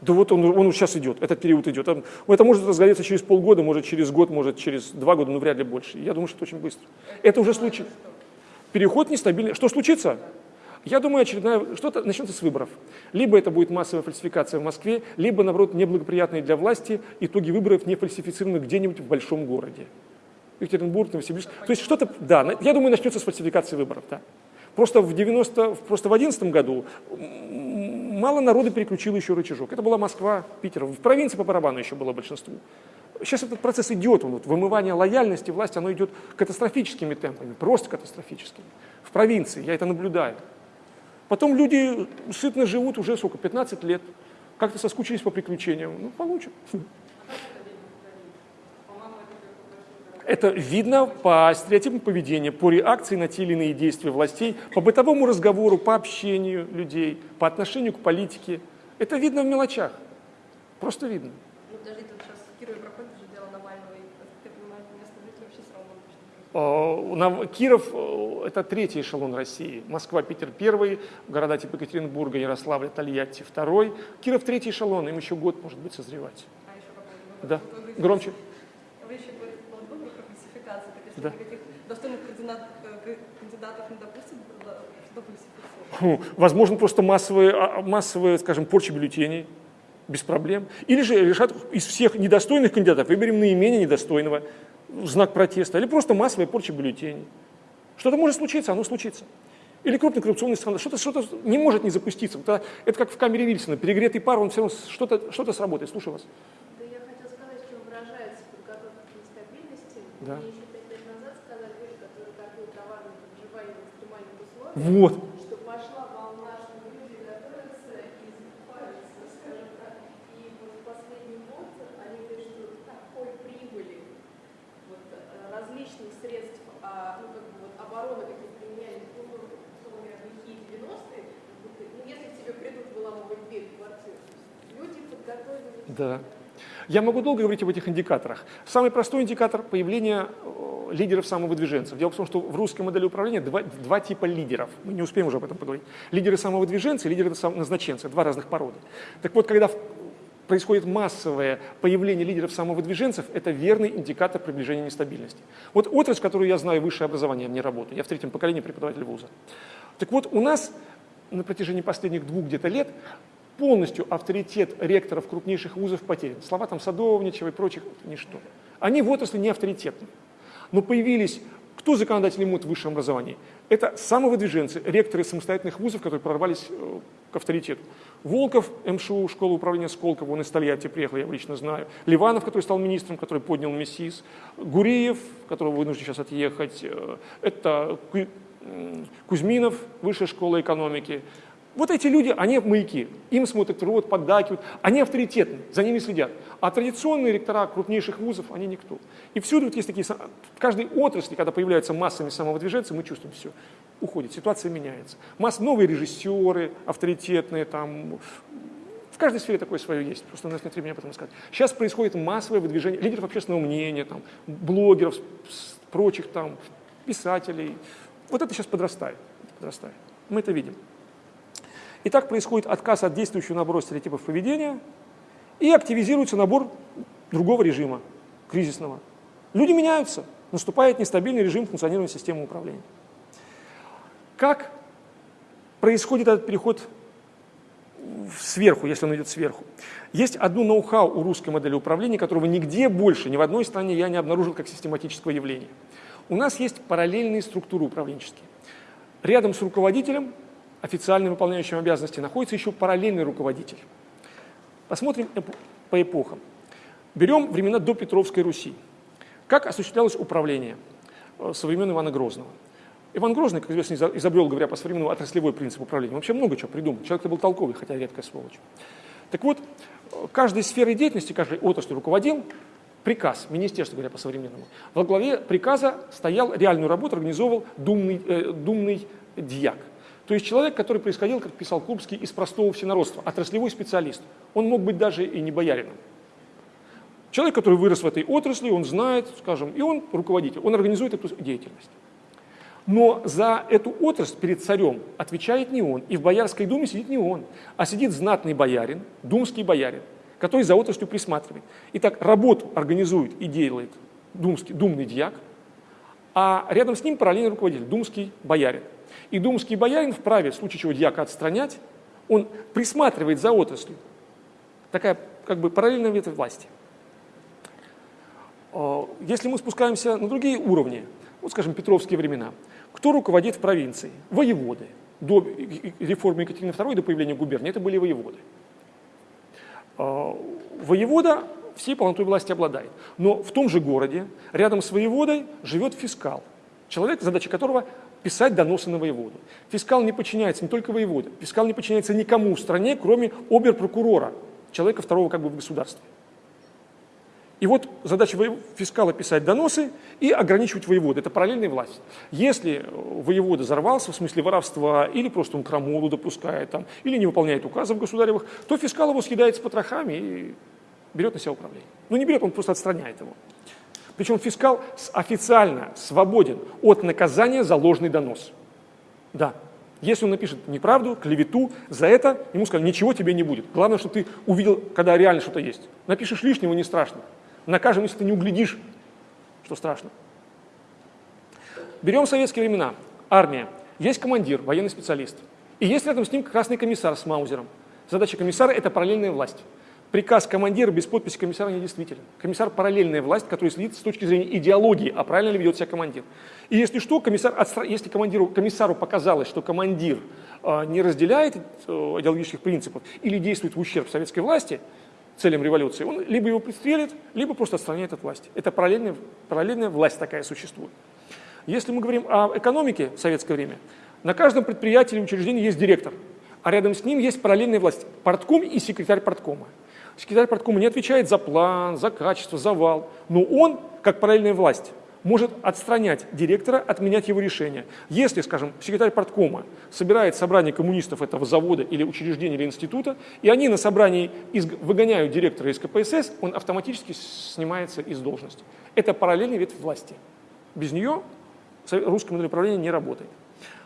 Speaker 1: да вот он, он сейчас идет, этот период идет. Это может разгореться через полгода, может через год, может через два года, но вряд ли больше. Я думаю, что это очень быстро. Это уже случится. Переход нестабильный. Что случится? Я думаю, очередная, что-то начнется с выборов. Либо это будет массовая фальсификация в Москве, либо, наоборот, неблагоприятные для власти итоги выборов не фальсифицированы где-нибудь в большом городе. Екатеринбург, Новосибирск. То есть что-то, да, я думаю, начнется с фальсификации выборов, да. Просто в 90, просто в 11 году мало народу переключило еще рычажок. Это была Москва, Питер. В провинции по барабану еще было большинство. Сейчас этот процесс идет, вот, вымывание лояльности власти, оно идет катастрофическими темпами, просто катастрофическими. В провинции, я это наблюдаю. Потом люди сытно живут уже сколько, 15 лет, как-то соскучились по приключениям, ну, получат. Это видно по стереотипам поведения, по реакции на те или иные действия властей, по бытовому разговору, по общению людей, по отношению к политике. Это видно в мелочах. Просто видно. Ну, подожди, тут сейчас в Кирове проходит же дело Навального, и, ты понимаешь, местные жители вообще все равно Киров э, – это третий эшелон России. Москва, Питер – первый, города типа Екатеринбурга, Ярославля, Тольятти – второй. Киров – третий эшелон, им еще год, может быть, созревать. А еще Да, громче. Да. никаких достойных кандидат, кандидатов не допустят, что Возможно, просто массовые, а, массовые, скажем, порча бюллетеней, без проблем. Или же решат из всех недостойных кандидатов выберем наименее недостойного, знак протеста, или просто массовая порча бюллетеней. Что-то может случиться, оно случится. Или крупный коррупционный скандал. Что-то что не может не запуститься. Это, это как в камере Вильсона. Перегретый пар, он все равно что-то что сработает. Слушаю вас.
Speaker 2: Да я хотела сказать, чем выражается подготовка к нестабильности.
Speaker 1: Да.
Speaker 2: Что что и закупаются, скажем так. И вот в последний год они говорят, что такой прибыли вот, различных средств, как бы, вот, обороны, какие применяли, условно говоря, лихие 90-е, если к тебе придут выламывать дверь в квартиру, люди подготовились.
Speaker 1: Да. Я могу долго говорить об этих индикаторах. Самый простой индикатор появления лидеров самовыдвиженцев. Дело в том, что в русской модели управления два, два типа лидеров. Мы не успеем уже об этом поговорить. Лидеры самовыдвиженцы и лидеры назначенцы. Два разных породы. Так вот, когда происходит массовое появление лидеров самовыдвиженцев, это верный индикатор приближения нестабильности. Вот отрасль, которую я знаю, высшее образование, мне работаю. Я в третьем поколении преподаватель вуза. Так вот, у нас на протяжении последних двух где-то лет полностью авторитет ректоров крупнейших вузов потерян. Слова там Садовничева и прочих – ничто. Они в отрасли не авторитетны. Но появились, кто законодатели МУД в высшем образовании? Это самовыдвиженцы, ректоры самостоятельных вузов, которые прорвались э, к авторитету. Волков, МШУ, школа управления Сколково, он из Тольятти приехал, я его лично знаю. Ливанов, который стал министром, который поднял МИСИС. Гуриев, которого вынужден сейчас отъехать. Э, это Кузьминов, высшая школа экономики. Вот эти люди, они маяки, им смотрят рот, поддакивают, они авторитетны, за ними следят. А традиционные ректора крупнейших вузов, они никто. И всюду вот есть такие, в каждой отрасли, когда появляются массами самовыдвиженцев, мы чувствуем все, уходит, ситуация меняется. Масс, новые режиссеры авторитетные, там, в каждой сфере такое свое есть, просто у нас нет времени об этом сказать. Сейчас происходит массовое выдвижение лидеров общественного мнения, там, блогеров, прочих там, писателей. Вот это сейчас подрастает, подрастает. Мы это видим. И так происходит отказ от действующего набора стереотипов поведения и активизируется набор другого режима, кризисного. Люди меняются, наступает нестабильный режим функционирования системы управления. Как происходит этот переход сверху, если он идет сверху? Есть одно ноу-хау у русской модели управления, которого нигде больше, ни в одной стране я не обнаружил как систематического явления. У нас есть параллельные структуры управленческие. Рядом с руководителем, официально выполняющим обязанности, находится еще параллельный руководитель. Посмотрим по эпохам. Берем времена до Петровской Руси. Как осуществлялось управление э, со времен Ивана Грозного? Иван Грозный, как известно, изобрел, говоря по современному, отраслевой принцип управления. Вообще много чего придумал. Человек-то был толковый, хотя редкая сволочь. Так вот, каждой сферой деятельности, каждой отраслью руководил приказ, министерство, говоря по-современному. Во главе приказа стоял, реальную работу организовывал думный, э, думный дьяк. То есть человек, который происходил, как писал Курбский, из простого всенародства, отраслевой специалист. Он мог быть даже и не боярином. Человек, который вырос в этой отрасли, он знает, скажем, и он руководитель, он организует эту деятельность. Но за эту отрасль перед царем отвечает не он, и в Боярской думе сидит не он, а сидит знатный боярин, думский боярин, который за отраслью присматривает. Итак, работу организует и делает думский, думный дьяк, а рядом с ним параллельный руководитель, думский боярин. И думский боярин вправе, в случае чего дьяка отстранять, он присматривает за отраслью. Такая как бы параллельная ветвь власти. Э, если мы спускаемся на другие уровни, вот, скажем, Петровские времена, кто руководит в провинции? Воеводы. До реформы Екатерины II, до появления губернии, это были воеводы. Э, воевода всей полнотой власти обладает. Но в том же городе, рядом с воеводой, живет фискал. Человек, задача которого писать доносы на воеводу. Фискал не подчиняется не только воеводе, фискал не подчиняется никому в стране, кроме оберпрокурора, человека второго как бы в государстве. И вот задача фискала писать доносы и ограничивать воеводы. Это параллельная власть. Если воевода взорвался, в смысле воровства, или просто он крамолу допускает, там, или не выполняет указов государевых, то фискал его съедает с потрохами и берет на себя управление. Ну не берет, он просто отстраняет его. Причем фискал официально свободен от наказания за ложный донос. Да, если он напишет неправду, клевету, за это ему сказали, ничего тебе не будет. Главное, что ты увидел, когда реально что-то есть. Напишешь лишнего, не страшно. Накажем, если ты не углядишь, что страшно. Берем советские времена. Армия. Есть командир, военный специалист. И есть рядом с ним красный комиссар с маузером. Задача комиссара – это параллельная власть. Приказ командира без подписи комиссара недействителен. Комиссар – параллельная власть, которая следит с точки зрения идеологии, а правильно ли ведет себя командир. И если что, комиссар, если командиру, комиссару показалось, что командир э, не разделяет э, идеологических принципов или действует в ущерб советской власти, целям революции, он либо его пристрелит, либо просто отстраняет от власти. Это параллельная, параллельная власть такая существует. Если мы говорим о экономике в советское время, на каждом предприятии или учреждении есть директор, а рядом с ним есть параллельная власть – портком и секретарь порткома. Секретарь порткома не отвечает за план, за качество, за вал, но он, как параллельная власть, может отстранять директора, отменять его решение. Если, скажем, секретарь порткома собирает собрание коммунистов этого завода или учреждения или института, и они на собрании выгоняют директора из КПСС, он автоматически снимается из должности. Это параллельный ветвь власти. Без нее русское модель управления не работает.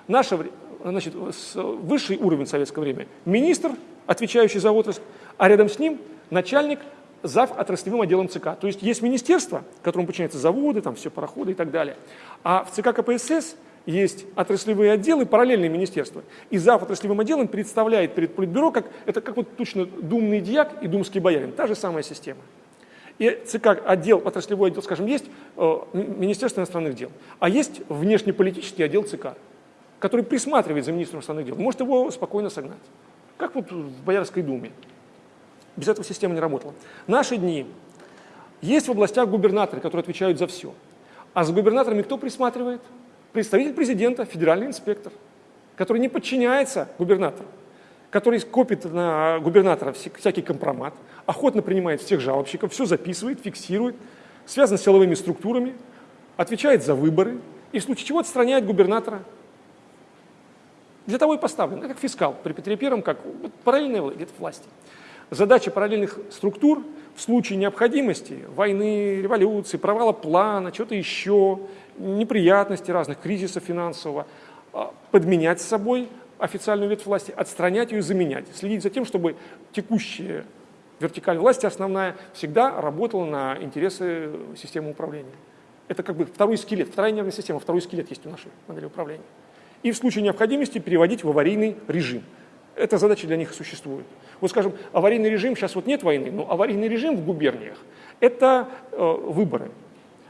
Speaker 1: Наше, значит, высший уровень советского времени – министр, отвечающий за отрасль, а рядом с ним начальник зав отраслевым отделом ЦК. То есть есть министерство, которому подчиняются заводы, там все пароходы и так далее. А в ЦК КПСС есть отраслевые отделы, параллельные министерства. И зав отраслевым отделом представляет перед Политбюро, как, это как вот точно думный дьяк и думский боярин. Та же самая система. И ЦК отдел, отраслевой отдел, скажем, есть э, Министерство иностранных дел, а есть внешнеполитический отдел ЦК, который присматривает за министром иностранных дел, может его спокойно согнать. Как вот в Боярской думе. Без этого система не работала. Наши дни. Есть в областях губернаторы, которые отвечают за все. А за губернаторами кто присматривает? Представитель президента, федеральный инспектор, который не подчиняется губернатору, который копит на губернатора всякий компромат, охотно принимает всех жалобщиков, все записывает, фиксирует, связан с силовыми структурами, отвечает за выборы и в случае чего отстраняет губернатора. Для того и поставлен, как фискал при Петре Первом, как параллельная власти. Задача параллельных структур в случае необходимости, войны, революции, провала плана, чего-то еще, неприятностей разных, кризиса финансового, а, подменять с собой официальную ветвь власти, отстранять ее и заменять. Следить за тем, чтобы текущая вертикаль власти основная всегда работала на интересы системы управления. Это как бы второй скелет, вторая нервная система, второй скелет есть у нашей модели управления. И в случае необходимости переводить в аварийный режим. Эта задача для них существует. Вот скажем, аварийный режим, сейчас вот нет войны, но аварийный режим в губерниях – это э, выборы.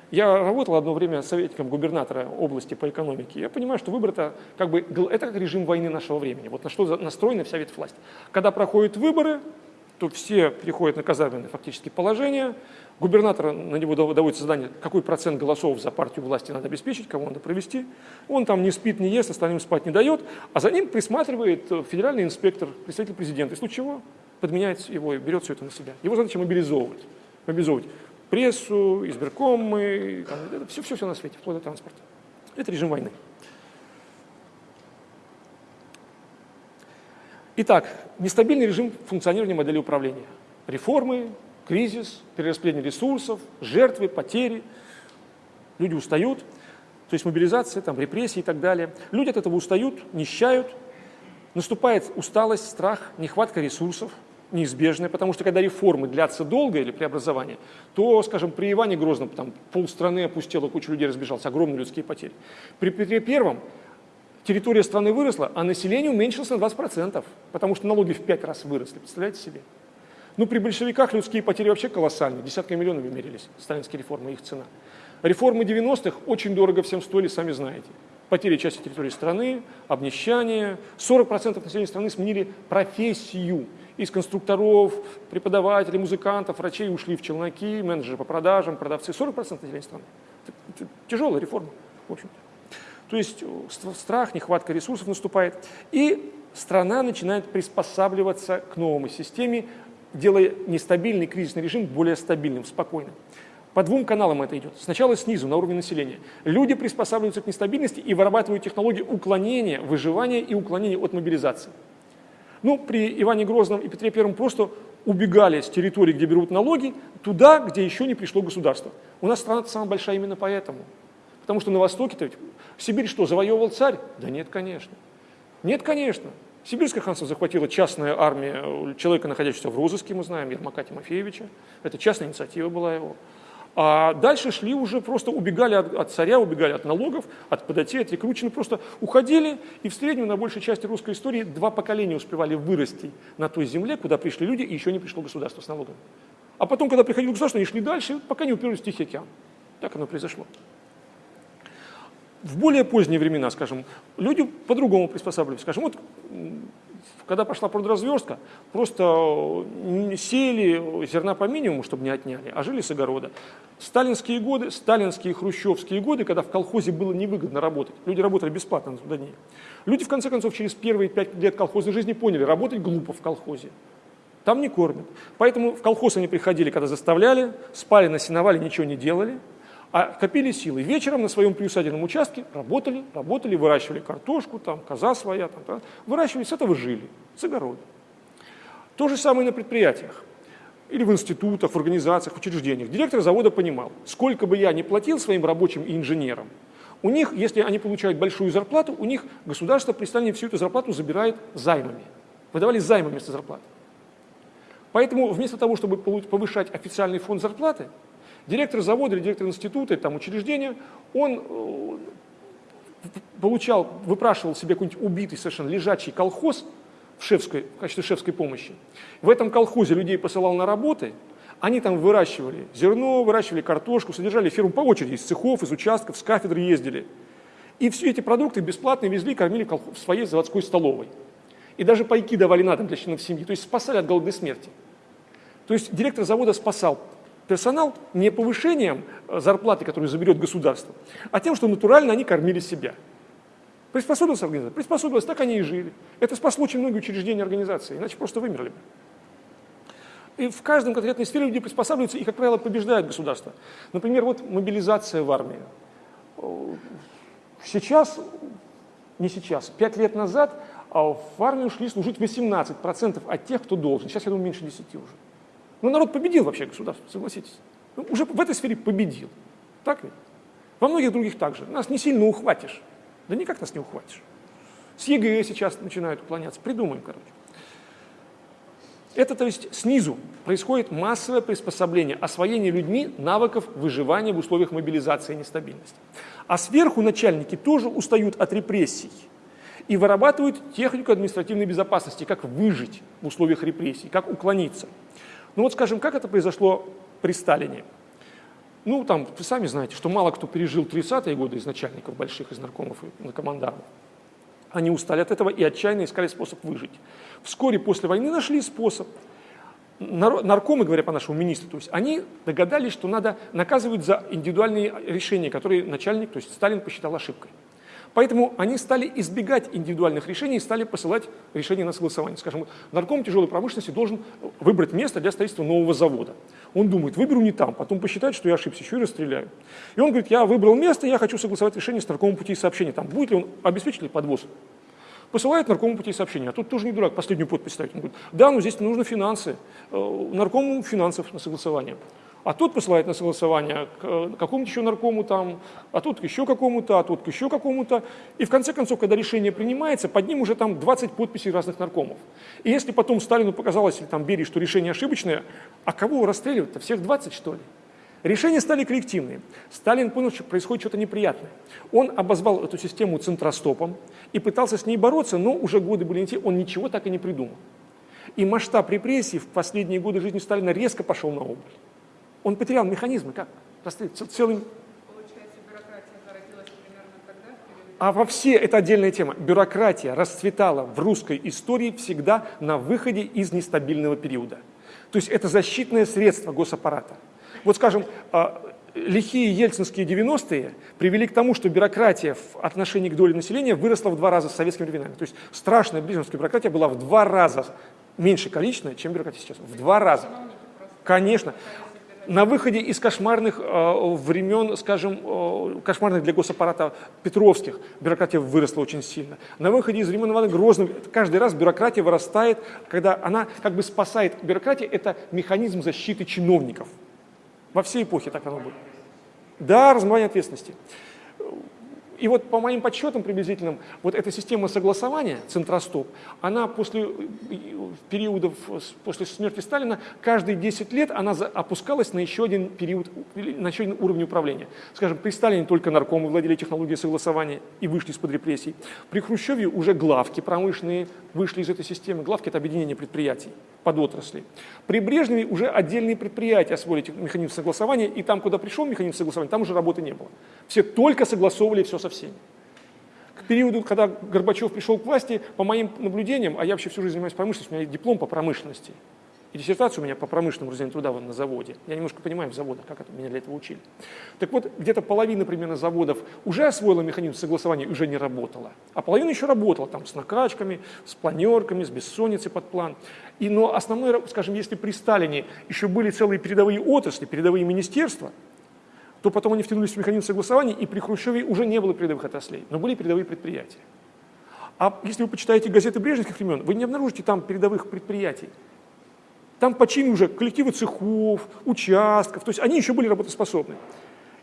Speaker 1: Я работал одно время советником губернатора области по экономике. Я понимаю, что выбор это как бы это как режим войны нашего времени. Вот на что настроена вся ветвласть. Когда проходят выборы, то все приходят на казарменное фактически положение. Губернатор, на него доводится задание, какой процент голосов за партию власти надо обеспечить, кого надо провести. Он там не спит, не ест, остальным спать не дает, а за ним присматривает федеральный инспектор, представитель президента. И случае чего подменяет его и берет все это на себя. Его задача мобилизовывать. мобилизовывать прессу, избиркомы, все-все-все на свете, вплоть до транспорта. Это режим войны. Итак, нестабильный режим функционирования модели управления. Реформы, кризис, перераспределение ресурсов, жертвы, потери. Люди устают, то есть мобилизация, там, репрессии и так далее. Люди от этого устают, нищают, наступает усталость, страх, нехватка ресурсов – неизбежное, потому что когда реформы длятся долго или преобразование, то, скажем, при Иване Грозном там полстраны опустела, куча людей разбежалась, огромные людские потери. При Петре Первом территория страны выросла, а население уменьшилось на 20%, потому что налоги в 5 раз выросли, представляете себе? Ну, при большевиках людские потери вообще колоссальные, десятками миллионов мерились, сталинские реформы, их цена. Реформы 90-х очень дорого всем стоили, сами знаете. Потери части территории страны, обнищание. 40% населения страны сменили профессию из конструкторов, преподавателей, музыкантов, врачей ушли в челноки, менеджеры по продажам, продавцы. 40% населения страны. Тяжелая реформа, в общем-то. То есть э, страх, нехватка ресурсов наступает. И страна начинает приспосабливаться к новой системе, делая нестабильный кризисный режим более стабильным, спокойным. По двум каналам это идет. Сначала снизу, на уровне населения. Люди приспосабливаются к нестабильности и вырабатывают технологии уклонения, выживания и уклонения от мобилизации. Ну, при Иване Грозном и Петре Первом просто убегали с территории, где берут налоги, туда, где еще не пришло государство. У нас страна самая большая именно поэтому. Потому что на Востоке-то ведь Сибирь что, завоевывал царь? Да нет, конечно. Нет, конечно. Сибирское ханство захватила частная армия человека, находящегося в розыске, мы знаем, Ермака Тимофеевича. Это частная инициатива была его. А дальше шли уже, просто убегали от, от царя, убегали от налогов, от податей, от рекручены, просто уходили, и в среднем на большей части русской истории два поколения успевали вырасти на той земле, куда пришли люди, и еще не пришло государство с налогами. А потом, когда приходило государство, они шли дальше, пока не уперлись в Тихий океан. Так оно произошло. В более поздние времена, скажем, люди по-другому приспосабливались. Скажем, вот когда пошла продразверстка, просто сеяли зерна по минимуму, чтобы не отняли, а жили с огорода. Сталинские годы, сталинские хрущевские годы, когда в колхозе было невыгодно работать, люди работали бесплатно на трудодни. Люди, в конце концов, через первые пять лет колхозной жизни поняли, работать глупо в колхозе. Там не кормят. Поэтому в колхоз они приходили, когда заставляли, спали на сеновале, ничего не делали – а копили силы. Вечером на своем приусадебном участке работали, работали, выращивали картошку, там, коза своя, там, там, выращивали, с этого жили, с огорода. То же самое на предприятиях или в институтах, в организациях, в учреждениях. Директор завода понимал, сколько бы я ни платил своим рабочим и инженерам, у них, если они получают большую зарплату, у них государство при Сталине всю эту зарплату забирает займами. Выдавали займы вместо зарплаты. Поэтому вместо того, чтобы повышать официальный фонд зарплаты, Директор завода или директор института, там, учреждения, он э, получал, выпрашивал себе какой-нибудь убитый совершенно лежачий колхоз в, шефской, в качестве шефской помощи. В этом колхозе людей посылал на работы, они там выращивали зерно, выращивали картошку, содержали фирму по очереди, из цехов, из участков, с кафедры ездили. И все эти продукты бесплатно везли, кормили в своей заводской столовой. И даже пайки давали на дом для членов семьи, то есть спасали от голодной смерти. То есть директор завода спасал персонал не повышением э, зарплаты, которую заберет государство, а тем, что натурально они кормили себя. Приспособился организация? Приспособилась, так они и жили. Это спасло очень многие учреждения организации, иначе просто вымерли бы. И в каждом конкретной сфере люди приспосабливаются и, как правило, побеждают государство. Например, вот мобилизация в армию. Сейчас, не сейчас, пять лет назад а в армию шли служить 18% от тех, кто должен. Сейчас, я думаю, меньше 10 уже. Ну, народ победил вообще государство, согласитесь. Ну, уже в этой сфере победил. Так ведь? Во многих других также. Нас не сильно ухватишь. Да никак нас не ухватишь. С ЕГЭ сейчас начинают уклоняться. Придумаем, короче. Это, то есть, снизу происходит массовое приспособление, освоение людьми навыков выживания в условиях мобилизации и нестабильности. А сверху начальники тоже устают от репрессий и вырабатывают технику административной безопасности, как выжить в условиях репрессий, как уклониться. Ну вот, скажем, как это произошло при Сталине? Ну, там, вы сами знаете, что мало кто пережил 30-е годы из начальников больших, из наркомов и наркомандармов. Они устали от этого и отчаянно искали способ выжить. Вскоре после войны нашли способ. Наркомы, говоря по нашему министру, то есть они догадались, что надо наказывать за индивидуальные решения, которые начальник, то есть Сталин посчитал ошибкой. Поэтому они стали избегать индивидуальных решений и стали посылать решения на согласование. Скажем, нарком тяжелой промышленности должен выбрать место для строительства нового завода. Он думает, выберу не там, потом посчитает, что я ошибся, еще и расстреляю. И он говорит, я выбрал место, я хочу согласовать решение с наркомом пути сообщения. Там будет ли он, обеспечит ли подвоз посылает наркому пути сообщения. А тут тоже не дурак, последнюю подпись ставит. Он говорит, да, но здесь нужно финансы, э, наркому финансов на согласование а тот посылает на согласование к э, какому-то еще наркому там, а тут к еще какому-то, а тут к еще какому-то. И в конце концов, когда решение принимается, под ним уже там 20 подписей разных наркомов. И если потом Сталину показалось, или там Берии, что решение ошибочное, а кого расстреливать-то? Всех 20, что ли? Решения стали коллективные. Сталин понял, что происходит что-то неприятное. Он обозвал эту систему центростопом и пытался с ней бороться, но уже годы были не те, он ничего так и не придумал. И масштаб репрессий в последние годы жизни Сталина резко пошел на убыль. Он потерял механизмы, как? Целый... А во все, это отдельная тема, бюрократия расцветала в русской истории всегда на выходе из нестабильного периода. То есть это защитное средство госаппарата. Вот скажем, а, лихие ельцинские 90-е привели к тому, что бюрократия в отношении к доле населения выросла в два раза с советскими временами. То есть страшная брежневская бюрократия была в два раза меньше количественная, чем бюрократия сейчас. В два раза. Конечно на выходе из кошмарных э, времен, скажем, э, кошмарных для госаппарата Петровских, бюрократия выросла очень сильно. На выходе из времен Ивана Грозного каждый раз бюрократия вырастает, когда она как бы спасает. Бюрократия – это механизм защиты чиновников. Во всей эпохе так оно было. Да, размывание ответственности. И вот по моим подсчетам приблизительным, вот эта система согласования, Центростоп, она после периодов, после смерти Сталина, каждые 10 лет она опускалась на еще один период, на еще один уровень управления. Скажем, при Сталине только наркомы владели технологией согласования и вышли из-под репрессий. При Хрущеве уже главки промышленные вышли из этой системы. Главки – это объединение предприятий под отрасли. При Брежневе уже отдельные предприятия освоили механизм согласования, и там, куда пришел механизм согласования, там уже работы не было. Все только согласовывали все со всеми. К периоду, когда Горбачев пришел к власти, по моим наблюдениям, а я вообще всю жизнь занимаюсь промышленностью, у меня диплом по промышленности, и диссертация у меня по промышленному разделению труда на заводе. Я немножко понимаю в заводах, как это, меня для этого учили. Так вот, где-то половина примерно заводов уже освоила механизм согласования уже не работала. А половина еще работала там с накачками, с планерками, с бессонницей под план. И, но основной, скажем, если при Сталине еще были целые передовые отрасли, передовые министерства, то потом они втянулись в механизм согласования, и при Хрущеве уже не было передовых отраслей, но были передовые предприятия. А если вы почитаете газеты брежневских времен, вы не обнаружите там передовых предприятий. Там починили уже коллективы цехов, участков, то есть они еще были работоспособны.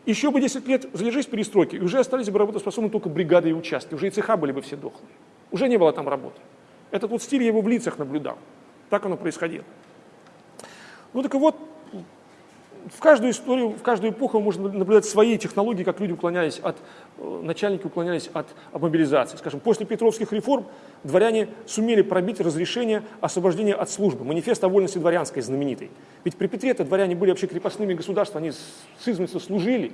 Speaker 1: Еще бы 10 лет задержись перестройки, и уже остались бы работоспособны только бригады и участки, уже и цеха были бы все дохлые. Уже не было там работы. Этот вот стиль я его в лицах наблюдал. Так оно происходило. Ну так и вот, в каждую историю, в каждую эпоху можно наблюдать свои технологии, как люди уклонялись от, э, начальники уклонялись от, от мобилизации. Скажем, после Петровских реформ дворяне сумели пробить разрешение освобождения от службы. Манифест о вольности дворянской знаменитый. Ведь при Петре это дворяне были вообще крепостными государства, они с измельства служили.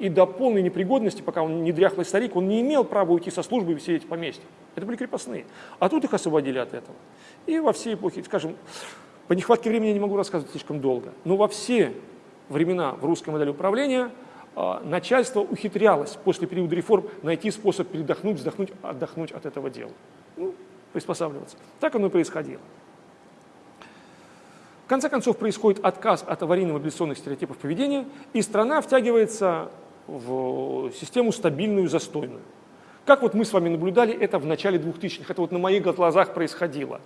Speaker 1: И до полной непригодности, пока он не дряхлый старик, он не имел права уйти со службы и сидеть в поместье. Это были крепостные. А тут их освободили от этого. И во все эпохи, скажем, по нехватке времени не могу рассказывать слишком долго, но во все времена в русской модели управления а, начальство ухитрялось после периода реформ найти способ передохнуть, вздохнуть, отдохнуть от этого дела. Ну, приспосабливаться. Так оно и происходило. В конце концов происходит отказ от аварийно-мобилизационных стереотипов поведения, и страна втягивается в систему стабильную, застойную. Как вот мы с вами наблюдали это в начале 2000-х, это вот на моих глазах происходило.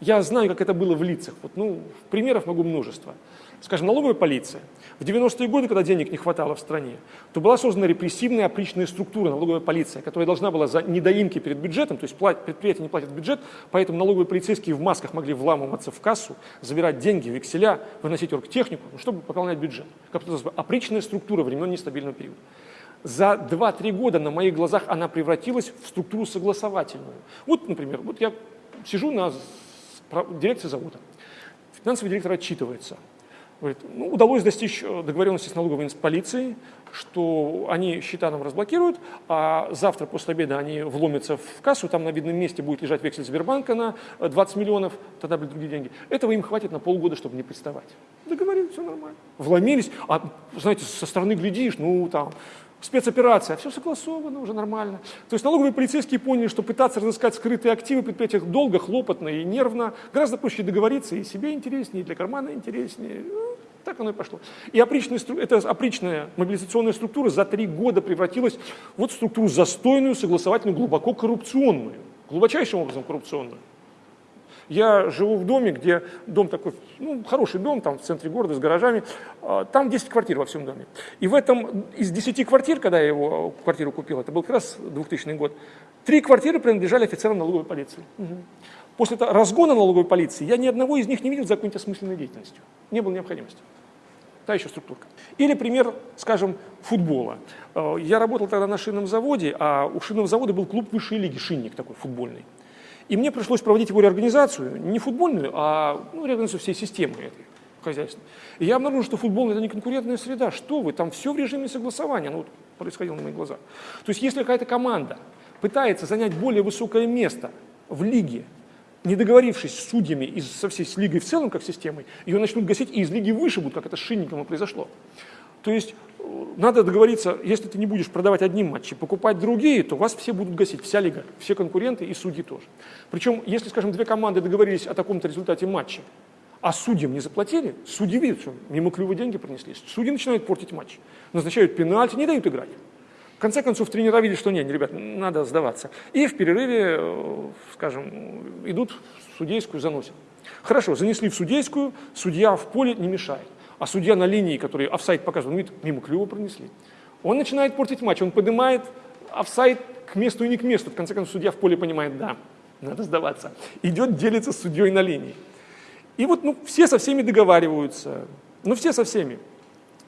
Speaker 1: Я знаю, как это было в лицах, вот, ну, примеров могу множество. скажем, налоговая полиция. В 90-е годы, когда денег не хватало в стране, то была создана репрессивная опричная структура, налоговая полиция, которая должна была за недоимки перед бюджетом, то есть предприятия не платят бюджет, поэтому налоговые полицейские в масках могли вламываться в кассу, забирать деньги, векселя, выносить оргтехнику, ну, чтобы пополнять бюджет. Как опричная структура времен нестабильного периода. За 2-3 года на моих глазах она превратилась в структуру согласовательную. Вот, например, вот я сижу на дирекции завода, финансовый директор отчитывается – Говорит, ну, удалось достичь э, договоренности с налоговой полицией, что они счета нам разблокируют, а завтра после обеда они вломятся в кассу, там на видном месте будет лежать вексель Сбербанка на 20 э, миллионов, тогда будут другие деньги. Этого им хватит на полгода, чтобы не приставать. Договорились, все нормально. Вломились, а, знаете, со стороны глядишь, ну, там, спецоперация, все согласовано, уже нормально. То есть налоговые полицейские поняли, что пытаться разыскать скрытые активы предприятия долго, хлопотно и нервно, гораздо проще договориться, и себе интереснее, и для кармана интереснее. Ну, так оно и пошло. И опричная, эта опричная мобилизационная структура за три года превратилась вот в структуру застойную, согласовательную, глубоко коррупционную, глубочайшим образом коррупционную. Я живу в доме, где дом такой, ну, хороший дом, там в центре города с гаражами, а, там 10 квартир во всем доме. И в этом, из 10 квартир, когда я его квартиру купил, это был как раз 2000 год, три квартиры принадлежали офицерам налоговой полиции. Угу. После разгона налоговой полиции я ни одного из них не видел за какой-нибудь осмысленной деятельностью. Не было необходимости. Та еще структурка. Или пример, скажем, футбола. А, я работал тогда на шинном заводе, а у шинного завода был клуб высшей лиги, шинник такой футбольный. И мне пришлось проводить его реорганизацию, не футбольную, а ну, реорганизацию всей системы этой хозяйственной. И я обнаружил, что футбол – это не конкурентная среда. Что вы, там все в режиме согласования. Ну, вот происходило на моих глазах. То есть если какая-то команда пытается занять более высокое место в лиге, не договорившись с судьями и со всей с лигой в целом, как системой, ее начнут гасить и из лиги выше будут, как это с Шинником и произошло. То есть надо договориться, если ты не будешь продавать одним матчи, покупать другие, то вас все будут гасить, вся лига, все конкуренты и судьи тоже. Причем, если, скажем, две команды договорились о таком-то результате матча, а судьям не заплатили, судьи видят, что мимо клюва деньги принесли, судьи начинают портить матч, назначают пенальти, не дают играть. В конце концов, тренера видят, что нет, ребят, надо сдаваться. И в перерыве, э, скажем, идут в судейскую, заносят. Хорошо, занесли в судейскую, судья в поле не мешает а судья на линии, который офсайд показывал, видит, мимо клюва пронесли. Он начинает портить матч, он поднимает офсайд к месту и не к месту. В конце концов, судья в поле понимает, да, надо сдаваться. Идет, делится с судьей на линии. И вот ну, все со всеми договариваются, ну все со всеми.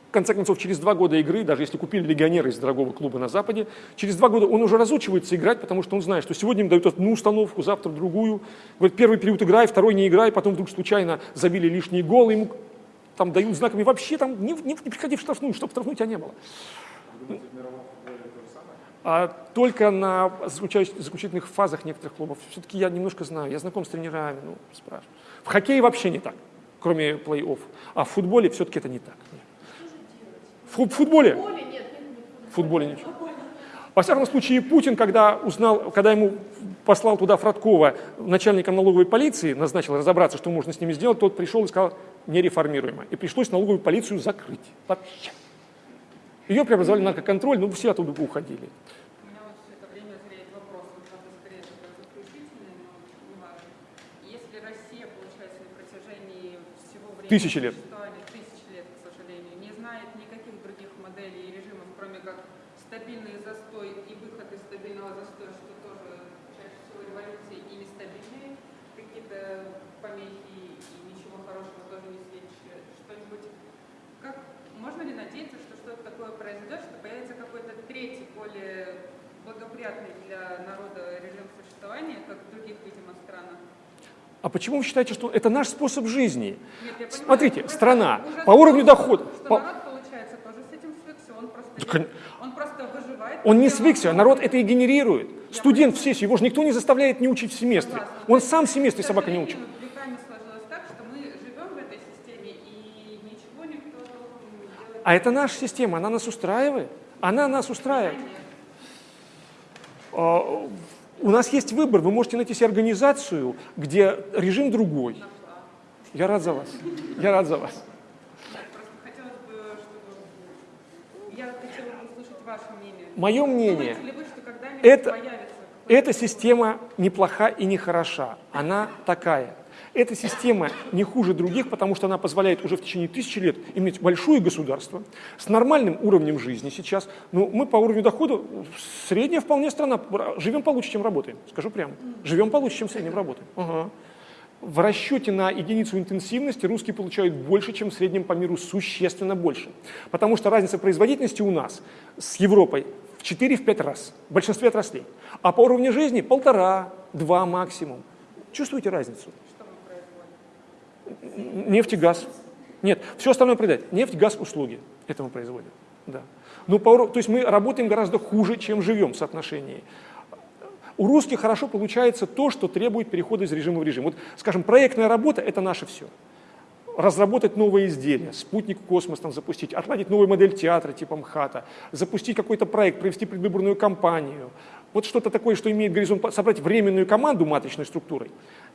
Speaker 1: В конце концов, через два года игры, даже если купили легионера из дорогого клуба на Западе, через два года он уже разучивается играть, потому что он знает, что сегодня им дают одну установку, завтра другую. Говорит, первый период играй, второй не играй, потом вдруг случайно забили лишние голы, ему там дают знаками, вообще там не, не, не приходи в штрафную, чтобы штрафную тебя не было. А только на заключительных фазах некоторых клубов. Все-таки я немножко знаю, я знаком с тренерами, ну, спрашиваю. В хоккее вообще не так, кроме плей-офф. А в футболе все-таки это не так. В футболе? В футболе ничего. Во всяком случае, Путин, когда узнал, когда ему послал туда Фродкова начальником налоговой полиции, назначил разобраться, что можно с ними сделать, тот пришел и сказал, нереформируемо. И пришлось налоговую полицию закрыть вообще. Ее преобразовали на наркоконтроль, но все оттуда уходили. Тысячи лет. А почему вы считаете, что это наш способ жизни? Нет, понимаю, Смотрите, страна по уровню дохода... По... получается, тоже с этим свыкся, он просто, так, он просто выживает... Он не свыкся, а народ это и генерирует. Я Студент в сессию, его же никто не заставляет не учить в семестре. Согласна. Он сам в семестре собака не учит. А это наша система, она нас устраивает. Она нас устраивает. У нас есть выбор, вы можете найти себе организацию, где режим другой. Я рад за вас. Я рад за вас. Мое мнение, это, эта система неплоха и не хороша. Она такая. Эта система не хуже других, потому что она позволяет уже в течение тысячи лет иметь большое государство с нормальным уровнем жизни сейчас. Ну, мы по уровню дохода средняя вполне страна, живем получше, чем работаем, скажу прямо. Живем получше, чем в среднем работаем. Ага. В расчете на единицу интенсивности русские получают больше, чем в среднем по миру, существенно больше. Потому что разница производительности у нас с Европой в 4-5 раз, в большинстве отраслей. А по уровню жизни полтора, два максимум. Чувствуете разницу? Нефть и газ. Нет, все остальное продать. Нефть, газ, услуги. Это мы производим. Да. Ну, по, то есть мы работаем гораздо хуже, чем живем в соотношении. У русских хорошо получается то, что требует перехода из режима в режим. Вот, скажем, проектная работа – это наше все. Разработать новые изделия, спутник космос там запустить, отладить новую модель театра типа МХАТа, запустить какой-то проект, провести предвыборную кампанию. Вот что-то такое, что имеет горизонт, собрать временную команду матричной структурой,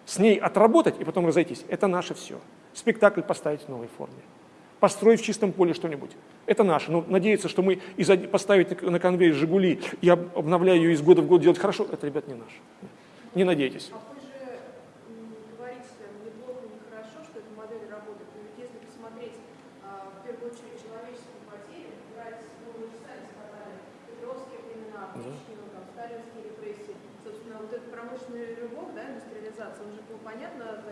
Speaker 1: с ней отработать и потом разойтись. Это наше все. Спектакль поставить в новой форме. Построить в чистом поле что-нибудь. Это наше. Но надеяться, что мы из поставить на конвейер «Жигули» и обновляя ее из года в год делать хорошо, это, ребят, не наше. Не надейтесь.
Speaker 2: А вы же говорите, неплохо, нехорошо, что эта модель работает. Но ведь если посмотреть, а, в первую очередь, человеческие потери, брать, ну, вы же сами сказали, петровские времена, Пучкину, там, сталинские репрессии, собственно, вот этот промышленный рывок, да, индустриализация, он же был, понятно, за счет
Speaker 1: На костях.
Speaker 2: ресурсов построен. А,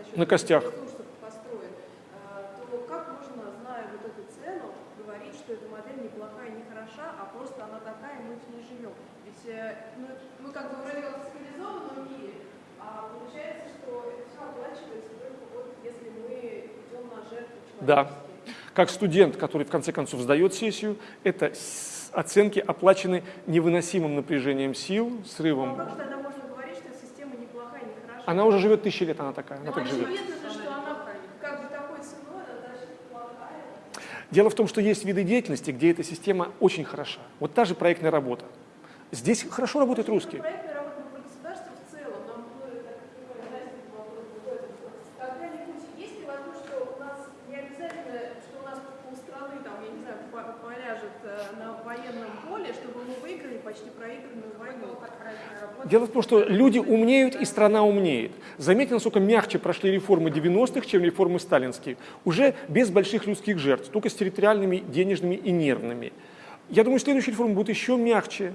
Speaker 2: То как можно, зная вот эту цену, говорить, что эта модель неплохая, не хороша, а просто она такая, мы в ней живем? Ведь мы как бы вроде как в цивилизованном мире, а получается, что это все оплачивается только вот если мы идем на жертву
Speaker 1: Да. Как студент, который в конце концов сдает сессию, это оценки оплачены невыносимым напряжением сил,
Speaker 2: Ну, а
Speaker 1: срывом.
Speaker 2: как же тогда можно говорить, что система неплохая, не хороша?
Speaker 1: Она уже живет тысячи лет, она такая, она
Speaker 2: Но
Speaker 1: так живет.
Speaker 2: значит плохая.
Speaker 1: Дело в том, что есть виды деятельности, где эта система очень хороша. Вот та же проектная работа. Здесь хорошо работают русские.
Speaker 2: Проектная работа про государство в целом, нам, ну, я так понимаю, Настя, вопрос в этом. Когда-нибудь есть ли возможность, что у нас не обязательно, что у нас полстраны, там, я не знаю, по- поляжет э, на военном поле, чтобы мы выиграли почти проигранную войну?
Speaker 1: Дело в том, что люди умнеют и страна умнеет. Заметьте, насколько мягче прошли реформы 90-х, чем реформы сталинские. Уже без больших людских жертв, только с территориальными, денежными и нервными. Я думаю, следующие реформы будут еще мягче.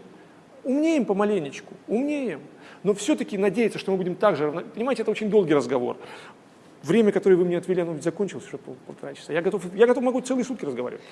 Speaker 1: Умнеем помаленечку, умнеем. Но все-таки надеяться, что мы будем так же... равно- Понимаете, это очень долгий разговор. Время, которое вы мне отвели, оно ведь закончилось уже пол- полтора часа. Я готов, я готов могу целые сутки разговаривать.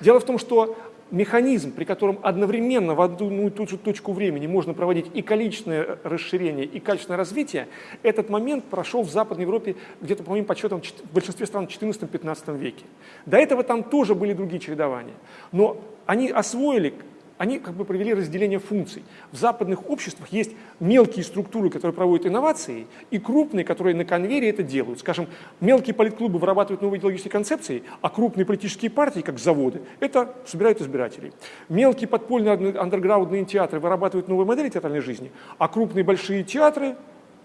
Speaker 1: Дело в том, что механизм, при котором одновременно в одну и ту же точку времени можно проводить и количественное расширение, и качественное развитие, этот момент прошел в Западной Европе где-то, по моим подсчетам, чет- в большинстве стран в 14-15 веке. До этого там тоже были другие чередования. Но они освоили они как бы провели разделение функций. В западных обществах есть мелкие структуры, которые проводят инновации, и крупные, которые на конвейере это делают. Скажем, мелкие политклубы вырабатывают новые идеологические концепции, а крупные политические партии, как заводы, это собирают избирателей. Мелкие подпольные андер- андерграундные театры вырабатывают новые модели театральной жизни, а крупные большие театры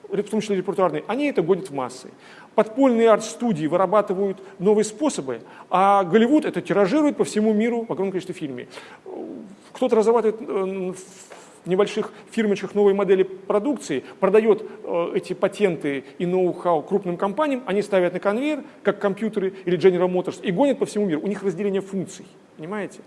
Speaker 1: в том числе репертуарные, они это гонят в массы. Подпольные арт-студии вырабатывают новые способы, а Голливуд это тиражирует по всему миру в огромном количестве фильмов. Кто-то разрабатывает э, в небольших фирмочках новые модели продукции, продает э, эти патенты и ноу-хау крупным компаниям, они ставят на конвейер, как компьютеры или General Motors, и гонят по всему миру. У них разделение функций, понимаете?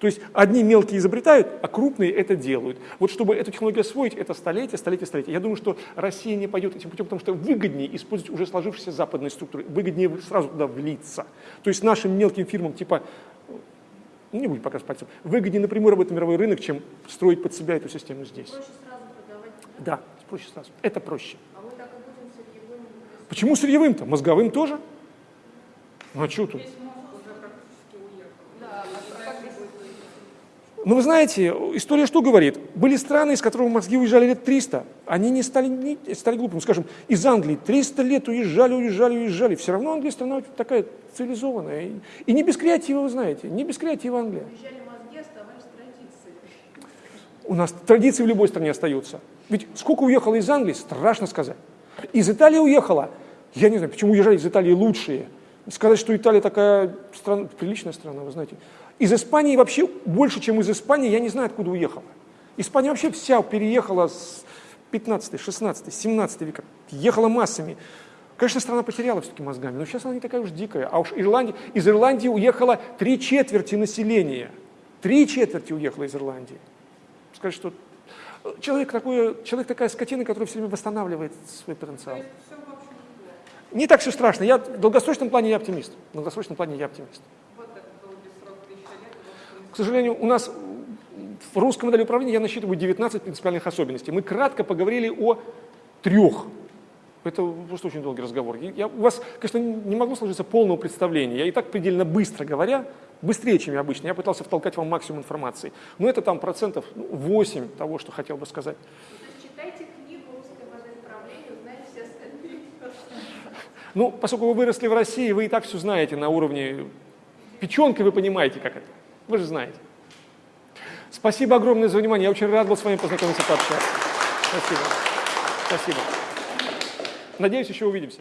Speaker 1: То есть одни мелкие изобретают, а крупные это делают. Вот чтобы эту технологию освоить, это столетия, столетия, столетия. Я думаю, что Россия не пойдет этим путем, потому что выгоднее использовать уже сложившиеся западные структуры, выгоднее сразу туда влиться. То есть нашим мелким фирмам типа ну, не будем показывать пальцем, выгоднее напрямую работать на мировой рынок, чем строить под себя эту систему здесь.
Speaker 2: Проще сразу продавать,
Speaker 1: Да, проще сразу. Это проще.
Speaker 2: а мы так и будем сырьевым.
Speaker 1: Почему сырьевым-то? Мозговым тоже? Ну а что тут?
Speaker 2: Да, а как здесь
Speaker 1: Ну, вы знаете, история что говорит? Были страны, из которых мозги уезжали лет 300. Они не стали, не стали глупыми. Скажем, из Англии 300 лет уезжали, уезжали, уезжали. Все равно Англия страна такая цивилизованная. И, и не без креатива, вы знаете. Не без креатива Англия.
Speaker 2: уезжали мозги, оставались традиции.
Speaker 1: У нас традиции в любой стране остаются. Ведь сколько уехало из Англии, страшно сказать. Из Италии уехало. Я не знаю, почему уезжали из Италии лучшие. Сказать, что Италия такая страна, приличная страна, вы знаете. Из Испании вообще больше, чем из Испании, я не знаю, откуда уехала. Испания вообще вся переехала с 15, 16, 17 века. Ехала массами. Конечно, страна потеряла все-таки мозгами, но сейчас она не такая уж дикая. А уж Ирландия, из Ирландии уехало три четверти населения. Три четверти уехало из Ирландии. Сказать, что человек, такой, человек такая скотина, которая все время восстанавливает свой потенциал. Не так все страшно. Я, в долгосрочном плане я оптимист. В долгосрочном плане я оптимист.
Speaker 2: Вот это долгий срок тысяча лет. у вас, в принципе,
Speaker 1: К сожалению, у нас в русской модели управления я насчитываю 19 принципиальных особенностей. Мы кратко поговорили о трех. Это просто очень долгий разговор. Я, у вас, конечно, не могло сложиться полного представления. Я и так предельно быстро говоря, быстрее, чем я обычно, я пытался втолкать вам максимум информации. Но это там процентов ну, 8 того, что хотел бы сказать. Ну, поскольку вы выросли в России, вы и так все знаете на уровне печенки, вы понимаете, как это. Вы же знаете. Спасибо огромное за внимание. Я очень рад был с вами познакомиться, пообщаться. Спасибо. Спасибо. Надеюсь, еще увидимся.